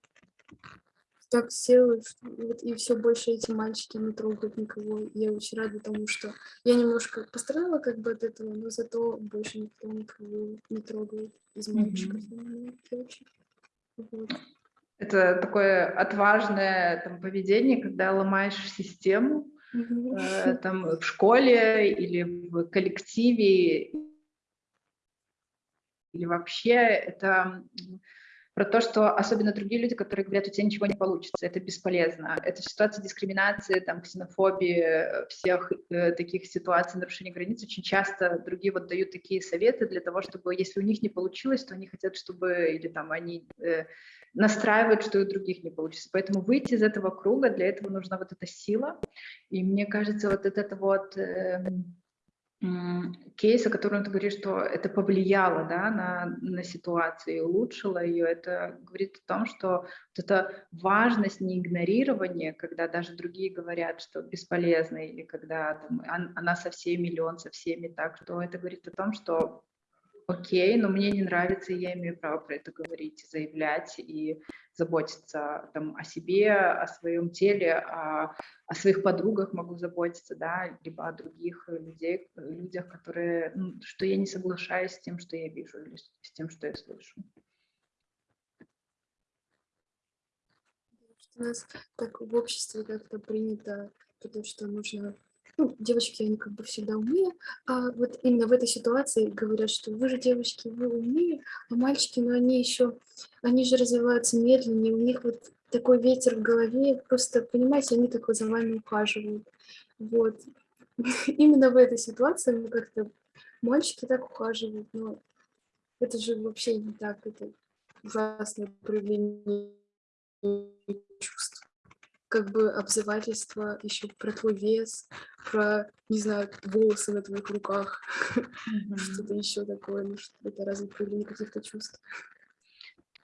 так села, вот и все больше эти мальчики не трогают никого. Я очень рада тому, что я немножко пострадала как бы от этого, но зато больше никто никого не трогает из мальчиков, именно девочек. Вот. Это такое отважное там, поведение, когда ломаешь систему. Э, там в школе или в коллективе, или вообще это про то, что особенно другие люди, которые говорят, у тебя ничего не получится, это бесполезно. Это ситуация дискриминации, там, ксенофобии, всех э, таких ситуаций нарушения границ. Очень часто другие вот дают такие советы для того, чтобы, если у них не получилось, то они хотят, чтобы, или там они э, настраивают, что и у других не получится. Поэтому выйти из этого круга, для этого нужна вот эта сила. И мне кажется, вот это вот... эм, кейс, о котором ты говоришь, что это повлияло да, на, на ситуацию и улучшило ее, это говорит о том, что вот эта важность не игнорирования, когда даже другие говорят, что бесполезно, или когда там, «Он- она со всеми, или он со всеми так, что это говорит о том, что окей, но мне не нравится, и я имею право про это говорить, заявлять и заботиться там, о себе, о своем теле, о, о своих подругах могу заботиться, да, либо о других людей, людях, которые, ну, что я не соглашаюсь с тем, что я вижу, или с с тем, что я слышу. У нас так в обществе как-то принято, потому что нужно... Ну, девочки, они как бы всегда умнее, а вот именно в этой ситуации говорят, что вы же девочки, вы умнее, а мальчики, ну они еще, они же развиваются медленнее, у них вот такой ветер в голове, просто, понимаете, они так вот за вами ухаживают. Вот. Именно в этой ситуации мы как-то, мальчики так ухаживают, но это же вообще не так, это ужасное проявление чувств. Как бы обзывательство еще про твой вес, про, не знаю, волосы на твоих руках, что-то еще такое, ну что это разве проявление каких-то чувств?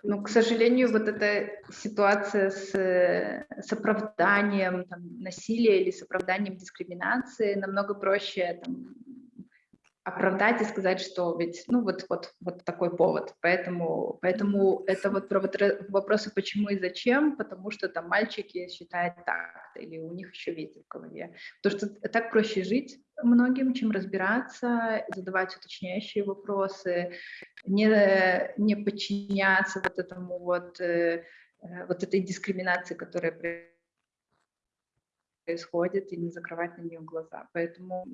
Ну, к сожалению, вот эта ситуация с, э, с оправданием там, насилия или с оправданием дискриминации намного проще там, оправдать и сказать, что ведь, ну, вот, вот, вот такой повод. Поэтому, поэтому это вот про вопросы почему и зачем, потому что там мальчики считают так, или у них еще ветер в голове. Потому что так проще жить многим, чем разбираться, задавать уточняющие вопросы, не, не подчиняться вот этому вот, э, э, вот этой дискриминации, которая происходит, и не закрывать на нее глаза. Поэтому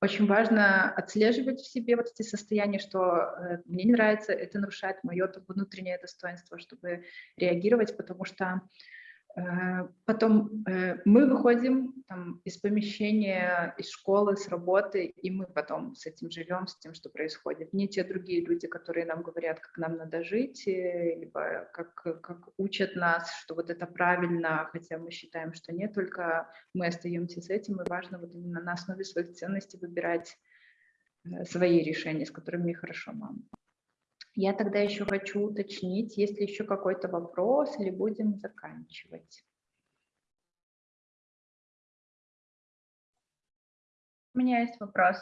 очень важно отслеживать в себе вот эти состояния, что э, мне не нравится, это нарушает мое внутреннее достоинство, чтобы реагировать, потому что Потом э, мы выходим там, из помещения, из школы, с работы, и мы потом с этим живем, с тем, что происходит. Не те другие люди, которые нам говорят, как нам надо жить, э, либо как, как учат нас, что вот это правильно, хотя мы считаем, что нет, только мы остаемся с этим, и важно вот именно на основе своих ценностей выбирать э, свои решения, с которыми хорошо нам. Я тогда еще хочу уточнить, есть ли еще какой-то вопрос или будем заканчивать. У меня есть вопрос.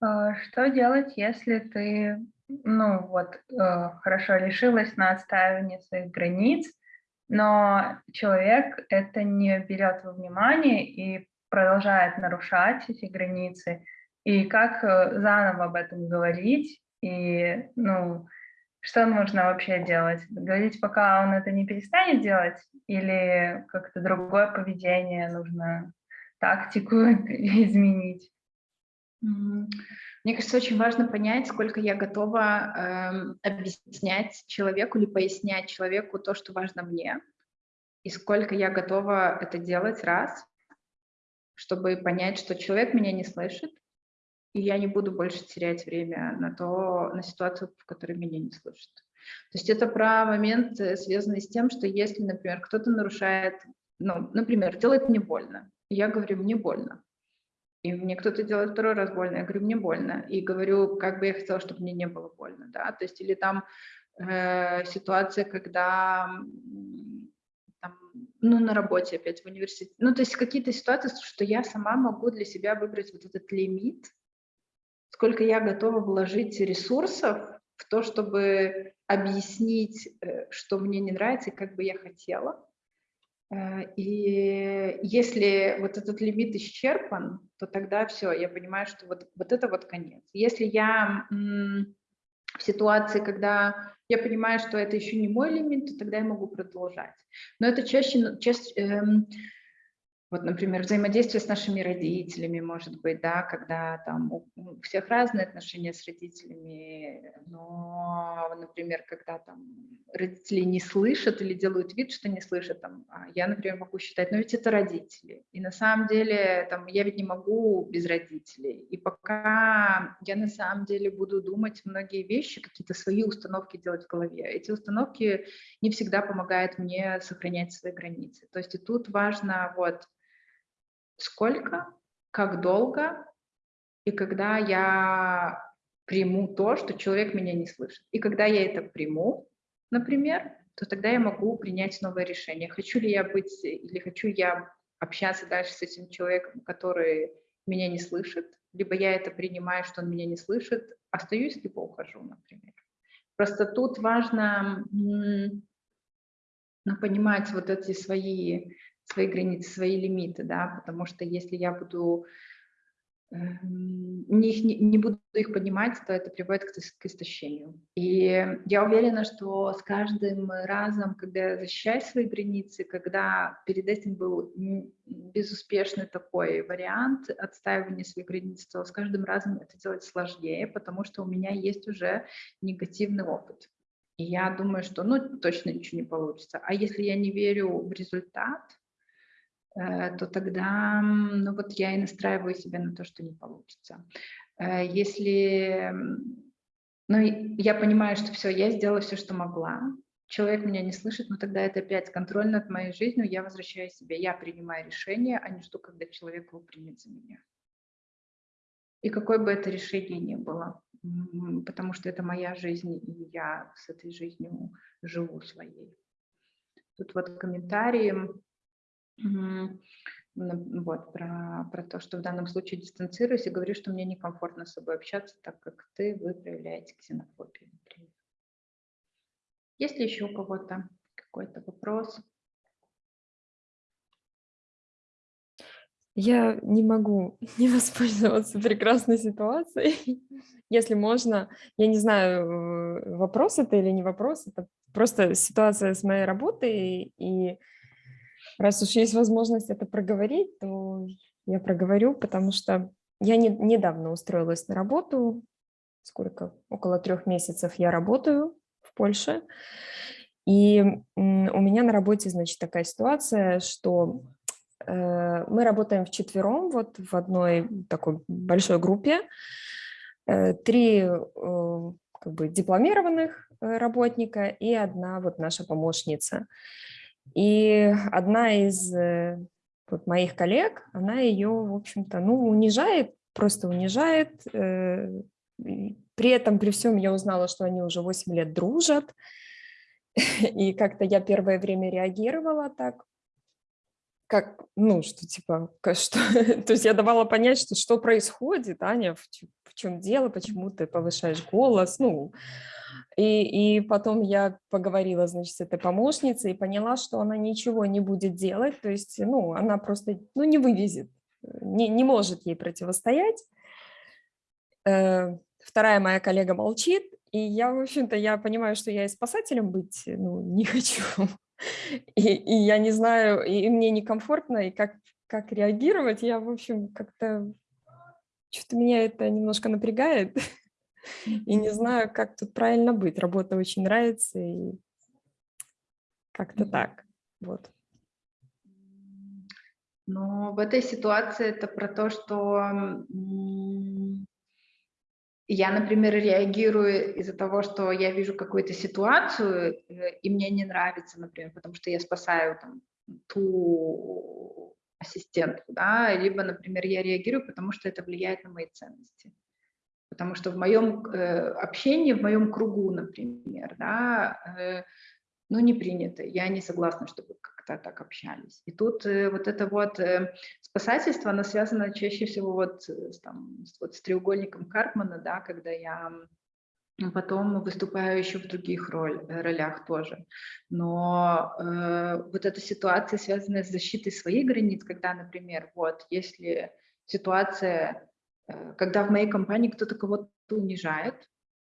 А, Что делать, если ты ну вот, э, хорошо, лишилась на отстаивание своих границ, но человек это не берет во внимание и продолжает нарушать эти границы. И как э, заново об этом говорить, и, ну, что нужно вообще делать? Говорить, пока он это не перестанет делать, или как-то другое поведение нужно, тактику изменить? Мне кажется, очень важно понять, сколько я готова э, объяснять человеку или пояснять человеку то, что важно мне, и сколько я готова это делать раз, чтобы понять, что человек меня не слышит, и я не буду больше терять время на то, на ситуацию, в которой меня не слышат. То есть это про момент, э, связанный с тем, что если, например, кто-то нарушает, ну, например, делает мне больно, я говорю, мне больно, и мне кто-то делает второй раз больно, я говорю, мне больно, и говорю, как бы я хотела, чтобы мне не было больно, да, то есть или там э, ситуация, когда там, ну, на работе опять в университете, ну, то есть какие-то ситуации, что я сама могу для себя выбрать вот этот лимит, сколько я готова вложить ресурсов в то, чтобы объяснить, э, что мне не нравится и как бы я хотела, Э, и если вот этот лимит исчерпан, то тогда все, я понимаю, что вот, вот это вот конец. Если я в ситуации, когда я понимаю, что это еще не мой лимит, то тогда я могу продолжать. Но это чаще, чаще эм, вот, например, взаимодействие с нашими родителями, может быть, да, когда там у всех разные отношения с родителями, но, например, когда там родители не слышат или делают вид, что не слышат, там, а я, например, могу считать, ну ведь это родители, и на самом деле там, я ведь не могу без родителей, и пока я на самом деле буду думать многие вещи, какие-то свои установки делать в голове, эти установки не всегда помогают мне сохранять свои границы, то есть и тут важно вот сколько, как долго и когда я приму то, что человек меня не слышит. И когда я это приму, например, то тогда я могу принять новое решение. Хочу ли я быть или хочу я общаться дальше с этим человеком, который меня не слышит, либо я это принимаю, что он меня не слышит, остаюсь, либо ухожу, например. Просто тут важно ну, понимать вот эти свои свои границы, свои лимиты, да, потому что если я буду эм, не, не, не буду их поднимать, то это приводит к, к истощению. И я уверена, что с каждым разом, когда я защищаю свои границы, когда перед этим был безуспешный такой вариант отстаивания своих границ, то с каждым разом это делать сложнее, потому что у меня есть уже негативный опыт. И я думаю, что ну точно ничего не получится. А если я не верю в результат, то тогда, ну вот я и настраиваю себя на то, что не получится. Э, если, ну я понимаю, что все, я сделала все, что могла, человек меня не слышит, но тогда это опять контроль над моей жизнью, я возвращаю себе, я принимаю решение, а не жду, когда человек его примет за меня. И какое бы это решение ни было, потому что это моя жизнь, и я с этой жизнью живу своей. Тут вот комментарии вот, про, про то, что в данном случае дистанцируюсь и говорю, что мне некомфортно с собой общаться, так как ты, вы проявляете ксенофобию, например. Есть ли еще у кого-то какой-то вопрос? Я не могу не воспользоваться прекрасной ситуацией. Если можно, я не знаю, э, вопрос это или не вопрос, это просто ситуация с моей работой, и Раз уж есть возможность это проговорить, то я проговорю, потому что я не, недавно устроилась на работу, сколько, около трех месяцев я работаю в Польше, и у меня на работе, значит, такая ситуация, что э, мы работаем вчетвером, вот в одной такой большой группе, э, три э, как бы дипломированных э, работника и одна вот наша помощница. И одна из э, вот, моих коллег, она ее, в общем-то, ну, унижает, просто унижает. Э, при этом, при всем, я узнала, что они уже 8 лет дружат. И как-то я первое время реагировала так. Как, ну, что типа, что, то есть я давала понять, что что происходит, Аня, в, в чем дело, почему ты повышаешь голос, ну, и, и потом я поговорила, значит, с этой помощницей и поняла, что она ничего не будет делать, то есть, ну, она просто, ну, не вывезет, не, не может ей противостоять. Э, Вторая моя коллега молчит, и я, в общем-то, я понимаю, что я и спасателем быть, ну, не хочу. И, и я не знаю, и мне некомфортно, и как, как реагировать, я, в общем, как-то, что-то меня это немножко напрягает, и не знаю, как тут правильно быть. Работа очень нравится, и как-то так, вот. Но в этой ситуации это про то, что я, например, реагирую из-за того, что я вижу какую-то ситуацию, э, и мне не нравится, например, потому что я спасаю там, ту ассистентку, да, либо, например, я реагирую, потому что это влияет на мои ценности. Потому что в моем э, общении, в моем кругу, например, да, э, ну, не принято. Я не согласна, чтобы как-то так общались. И тут э, вот это вот э, спасательство, оно связано чаще всего вот с, там, с, вот с треугольником Карпмана, да, когда я потом выступаю еще в других роль, э, ролях тоже. Но э, вот эта ситуация, связанная с защитой своих границ, когда, например, вот если ситуация, э, когда в моей компании кто-то кого-то унижает,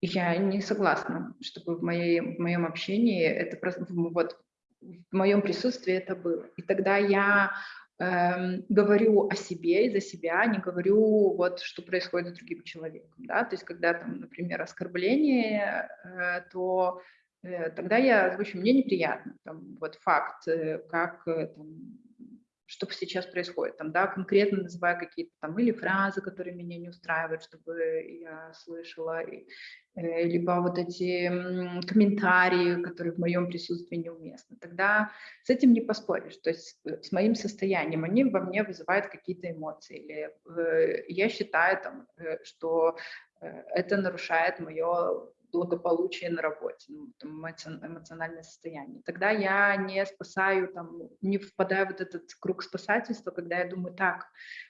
я не согласна, чтобы в, моей, в моем общении это просто вот в моем присутствии это было. И тогда я эм, говорю о себе и за себя, не говорю вот что происходит с другим человеком, да. То есть когда там, например, оскорбление, э, то э, тогда я озвучу, мне неприятно, там вот факт, э, как э, там, что сейчас происходит, там, да, конкретно называя какие-то там или фразы, которые меня не устраивают, чтобы я слышала, и, э, либо вот эти комментарии, которые в моем присутствии неуместны. Тогда с этим не поспоришь, то есть э, с моим состоянием они во мне вызывают какие-то эмоции, или э, я считаю, там, э, что э, это нарушает мое благополучие на работе, ну, там, эмоци- эмоциональное состояние. Тогда я не спасаю, там, не впадаю в этот круг спасательства, когда я думаю, так,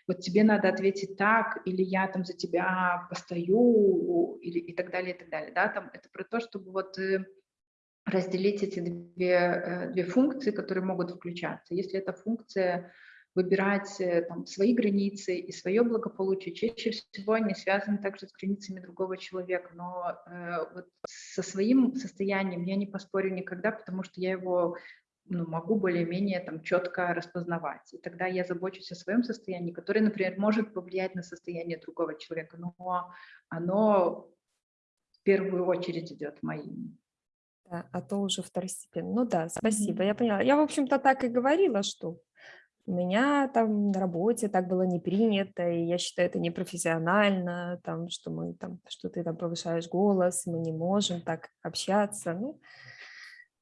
вот тебе надо ответить так, или я там за тебя постою, или и так далее, и так далее. Да? Там, это про то, чтобы вот э, разделить эти две, э, две функции, которые могут включаться. Если эта функция выбирать э, там, свои границы и свое благополучие, чаще всего они связаны также с границами другого человека. Но э, вот со своим состоянием я не поспорю никогда, потому что я его ну, могу более-менее там четко распознавать. И тогда я забочусь о своем состоянии, которое, например, может повлиять на состояние другого человека, но оно в первую очередь идет моим. Да, а то уже второстепенно. Ну да, спасибо, я поняла. Я, в общем-то, так и говорила, что у меня там на работе так было не принято, и я считаю это непрофессионально, там, что мы там, что ты там повышаешь голос, мы не можем так общаться. Ну,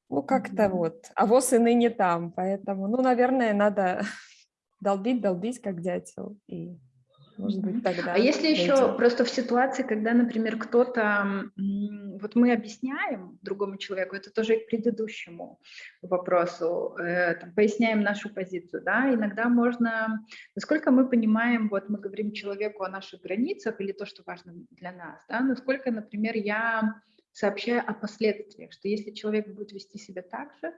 ну как-то Мгм. вот. А воз и ныне там, поэтому, ну, наверное, надо долбить, долбить, как дятел, и, может быть, тогда А если еще дойдёт. просто в ситуации, когда, например, кто-то, вот мы объясняем другому человеку, это тоже и к предыдущему вопросу, э, там, поясняем нашу позицию, да, иногда можно, насколько мы понимаем, вот мы говорим человеку о наших границах или то, что важно для нас, да, насколько, например, я сообщаю о последствиях, что если человек будет вести себя так же,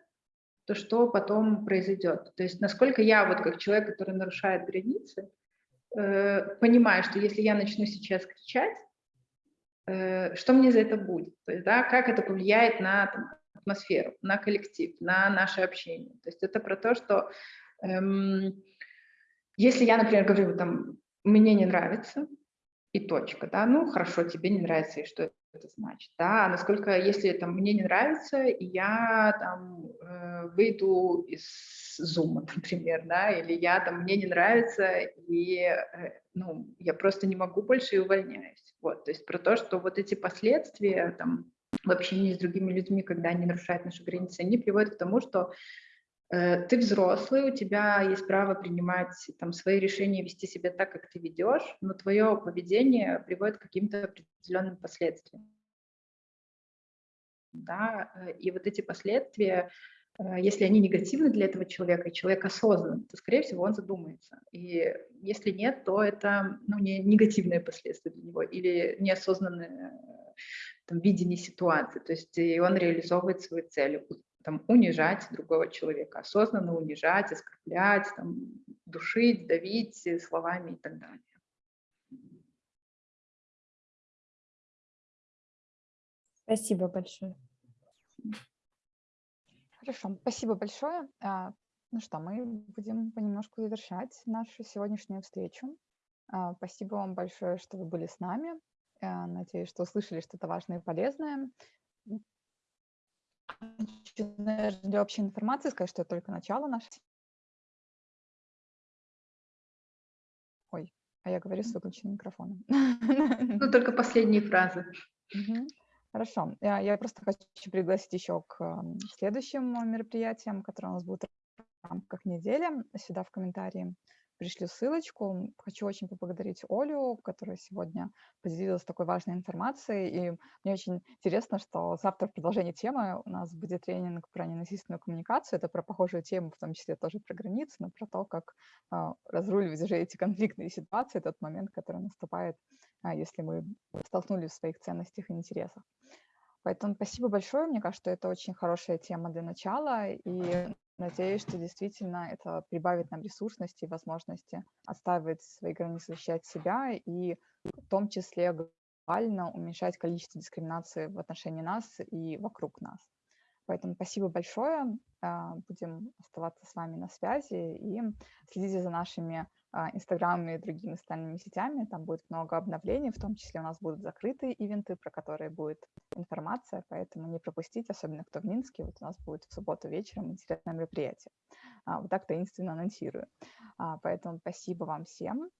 то что потом произойдет? То есть насколько я вот как человек, который нарушает границы, э, понимаю, что если я начну сейчас кричать, э, что мне за это будет? То есть, да, как это повлияет на там, атмосферу, на коллектив, на наше общение? То есть это про то, что эм, если я, например, говорю, там, мне не нравится, и точка, да, ну, хорошо, тебе не нравится, и что это значит, да, насколько, если там мне не нравится, я там э, выйду из зума, например, да, или я там, мне не нравится, и, э, ну, я просто не могу больше и увольняюсь, вот, то есть про то, что вот эти последствия, там, в общении с другими людьми, когда они нарушают наши границы, они приводят к тому, что ты взрослый, у тебя есть право принимать там свои решения, вести себя так, как ты ведешь, но твое поведение приводит к каким-то определенным последствиям. Да, э, и вот эти последствия, э, если они негативны для этого человека, и человек осознан, то, скорее всего, он задумается. И если нет, то это ну, не негативные последствия для него или неосознанное там, видение ситуации. То есть и он реализовывает свою цель там, унижать другого человека, осознанно унижать, оскорблять, там, душить, давить словами и так далее. Спасибо большое. Хорошо, спасибо большое. А, ну что, мы будем понемножку завершать нашу сегодняшнюю встречу. А, спасибо вам большое, что вы были с нами. А, надеюсь, что услышали что-то важное и полезное. Для общей информации сказать, что это только начало нашей... Ой, а я говорю с выключенным микрофоном. Ну, только последние фразы. Угу. Хорошо. Я, я просто хочу пригласить еще к следующим мероприятиям, которые у нас будут в рамках недели. Сюда в комментарии пришлю ссылочку. Хочу очень поблагодарить Олю, которая сегодня поделилась такой важной информацией. И мне очень интересно, что завтра в продолжении темы у нас будет тренинг про ненасильственную коммуникацию. Это про похожую тему, в том числе тоже про границы, но про то, как э, разруливать уже эти конфликтные ситуации, тот момент, который наступает, э, если мы столкнулись в своих ценностях и интересах. Поэтому спасибо большое. Мне кажется, это очень хорошая тема для начала. И надеюсь, что действительно это прибавит нам ресурсности и возможности отстаивать свои границы, защищать себя и в том числе глобально уменьшать количество дискриминации в отношении нас и вокруг нас. Поэтому спасибо большое. А, будем оставаться с вами на связи и следите за нашими а, Инстаграмом и другими социальными сетями. Там будет много обновлений, в том числе у нас будут закрытые ивенты, про которые будет информация, поэтому не пропустите, особенно кто в Минске. Вот у нас будет в субботу вечером интересное мероприятие. А, вот так таинственно анонсирую. Поэтому спасибо вам всем.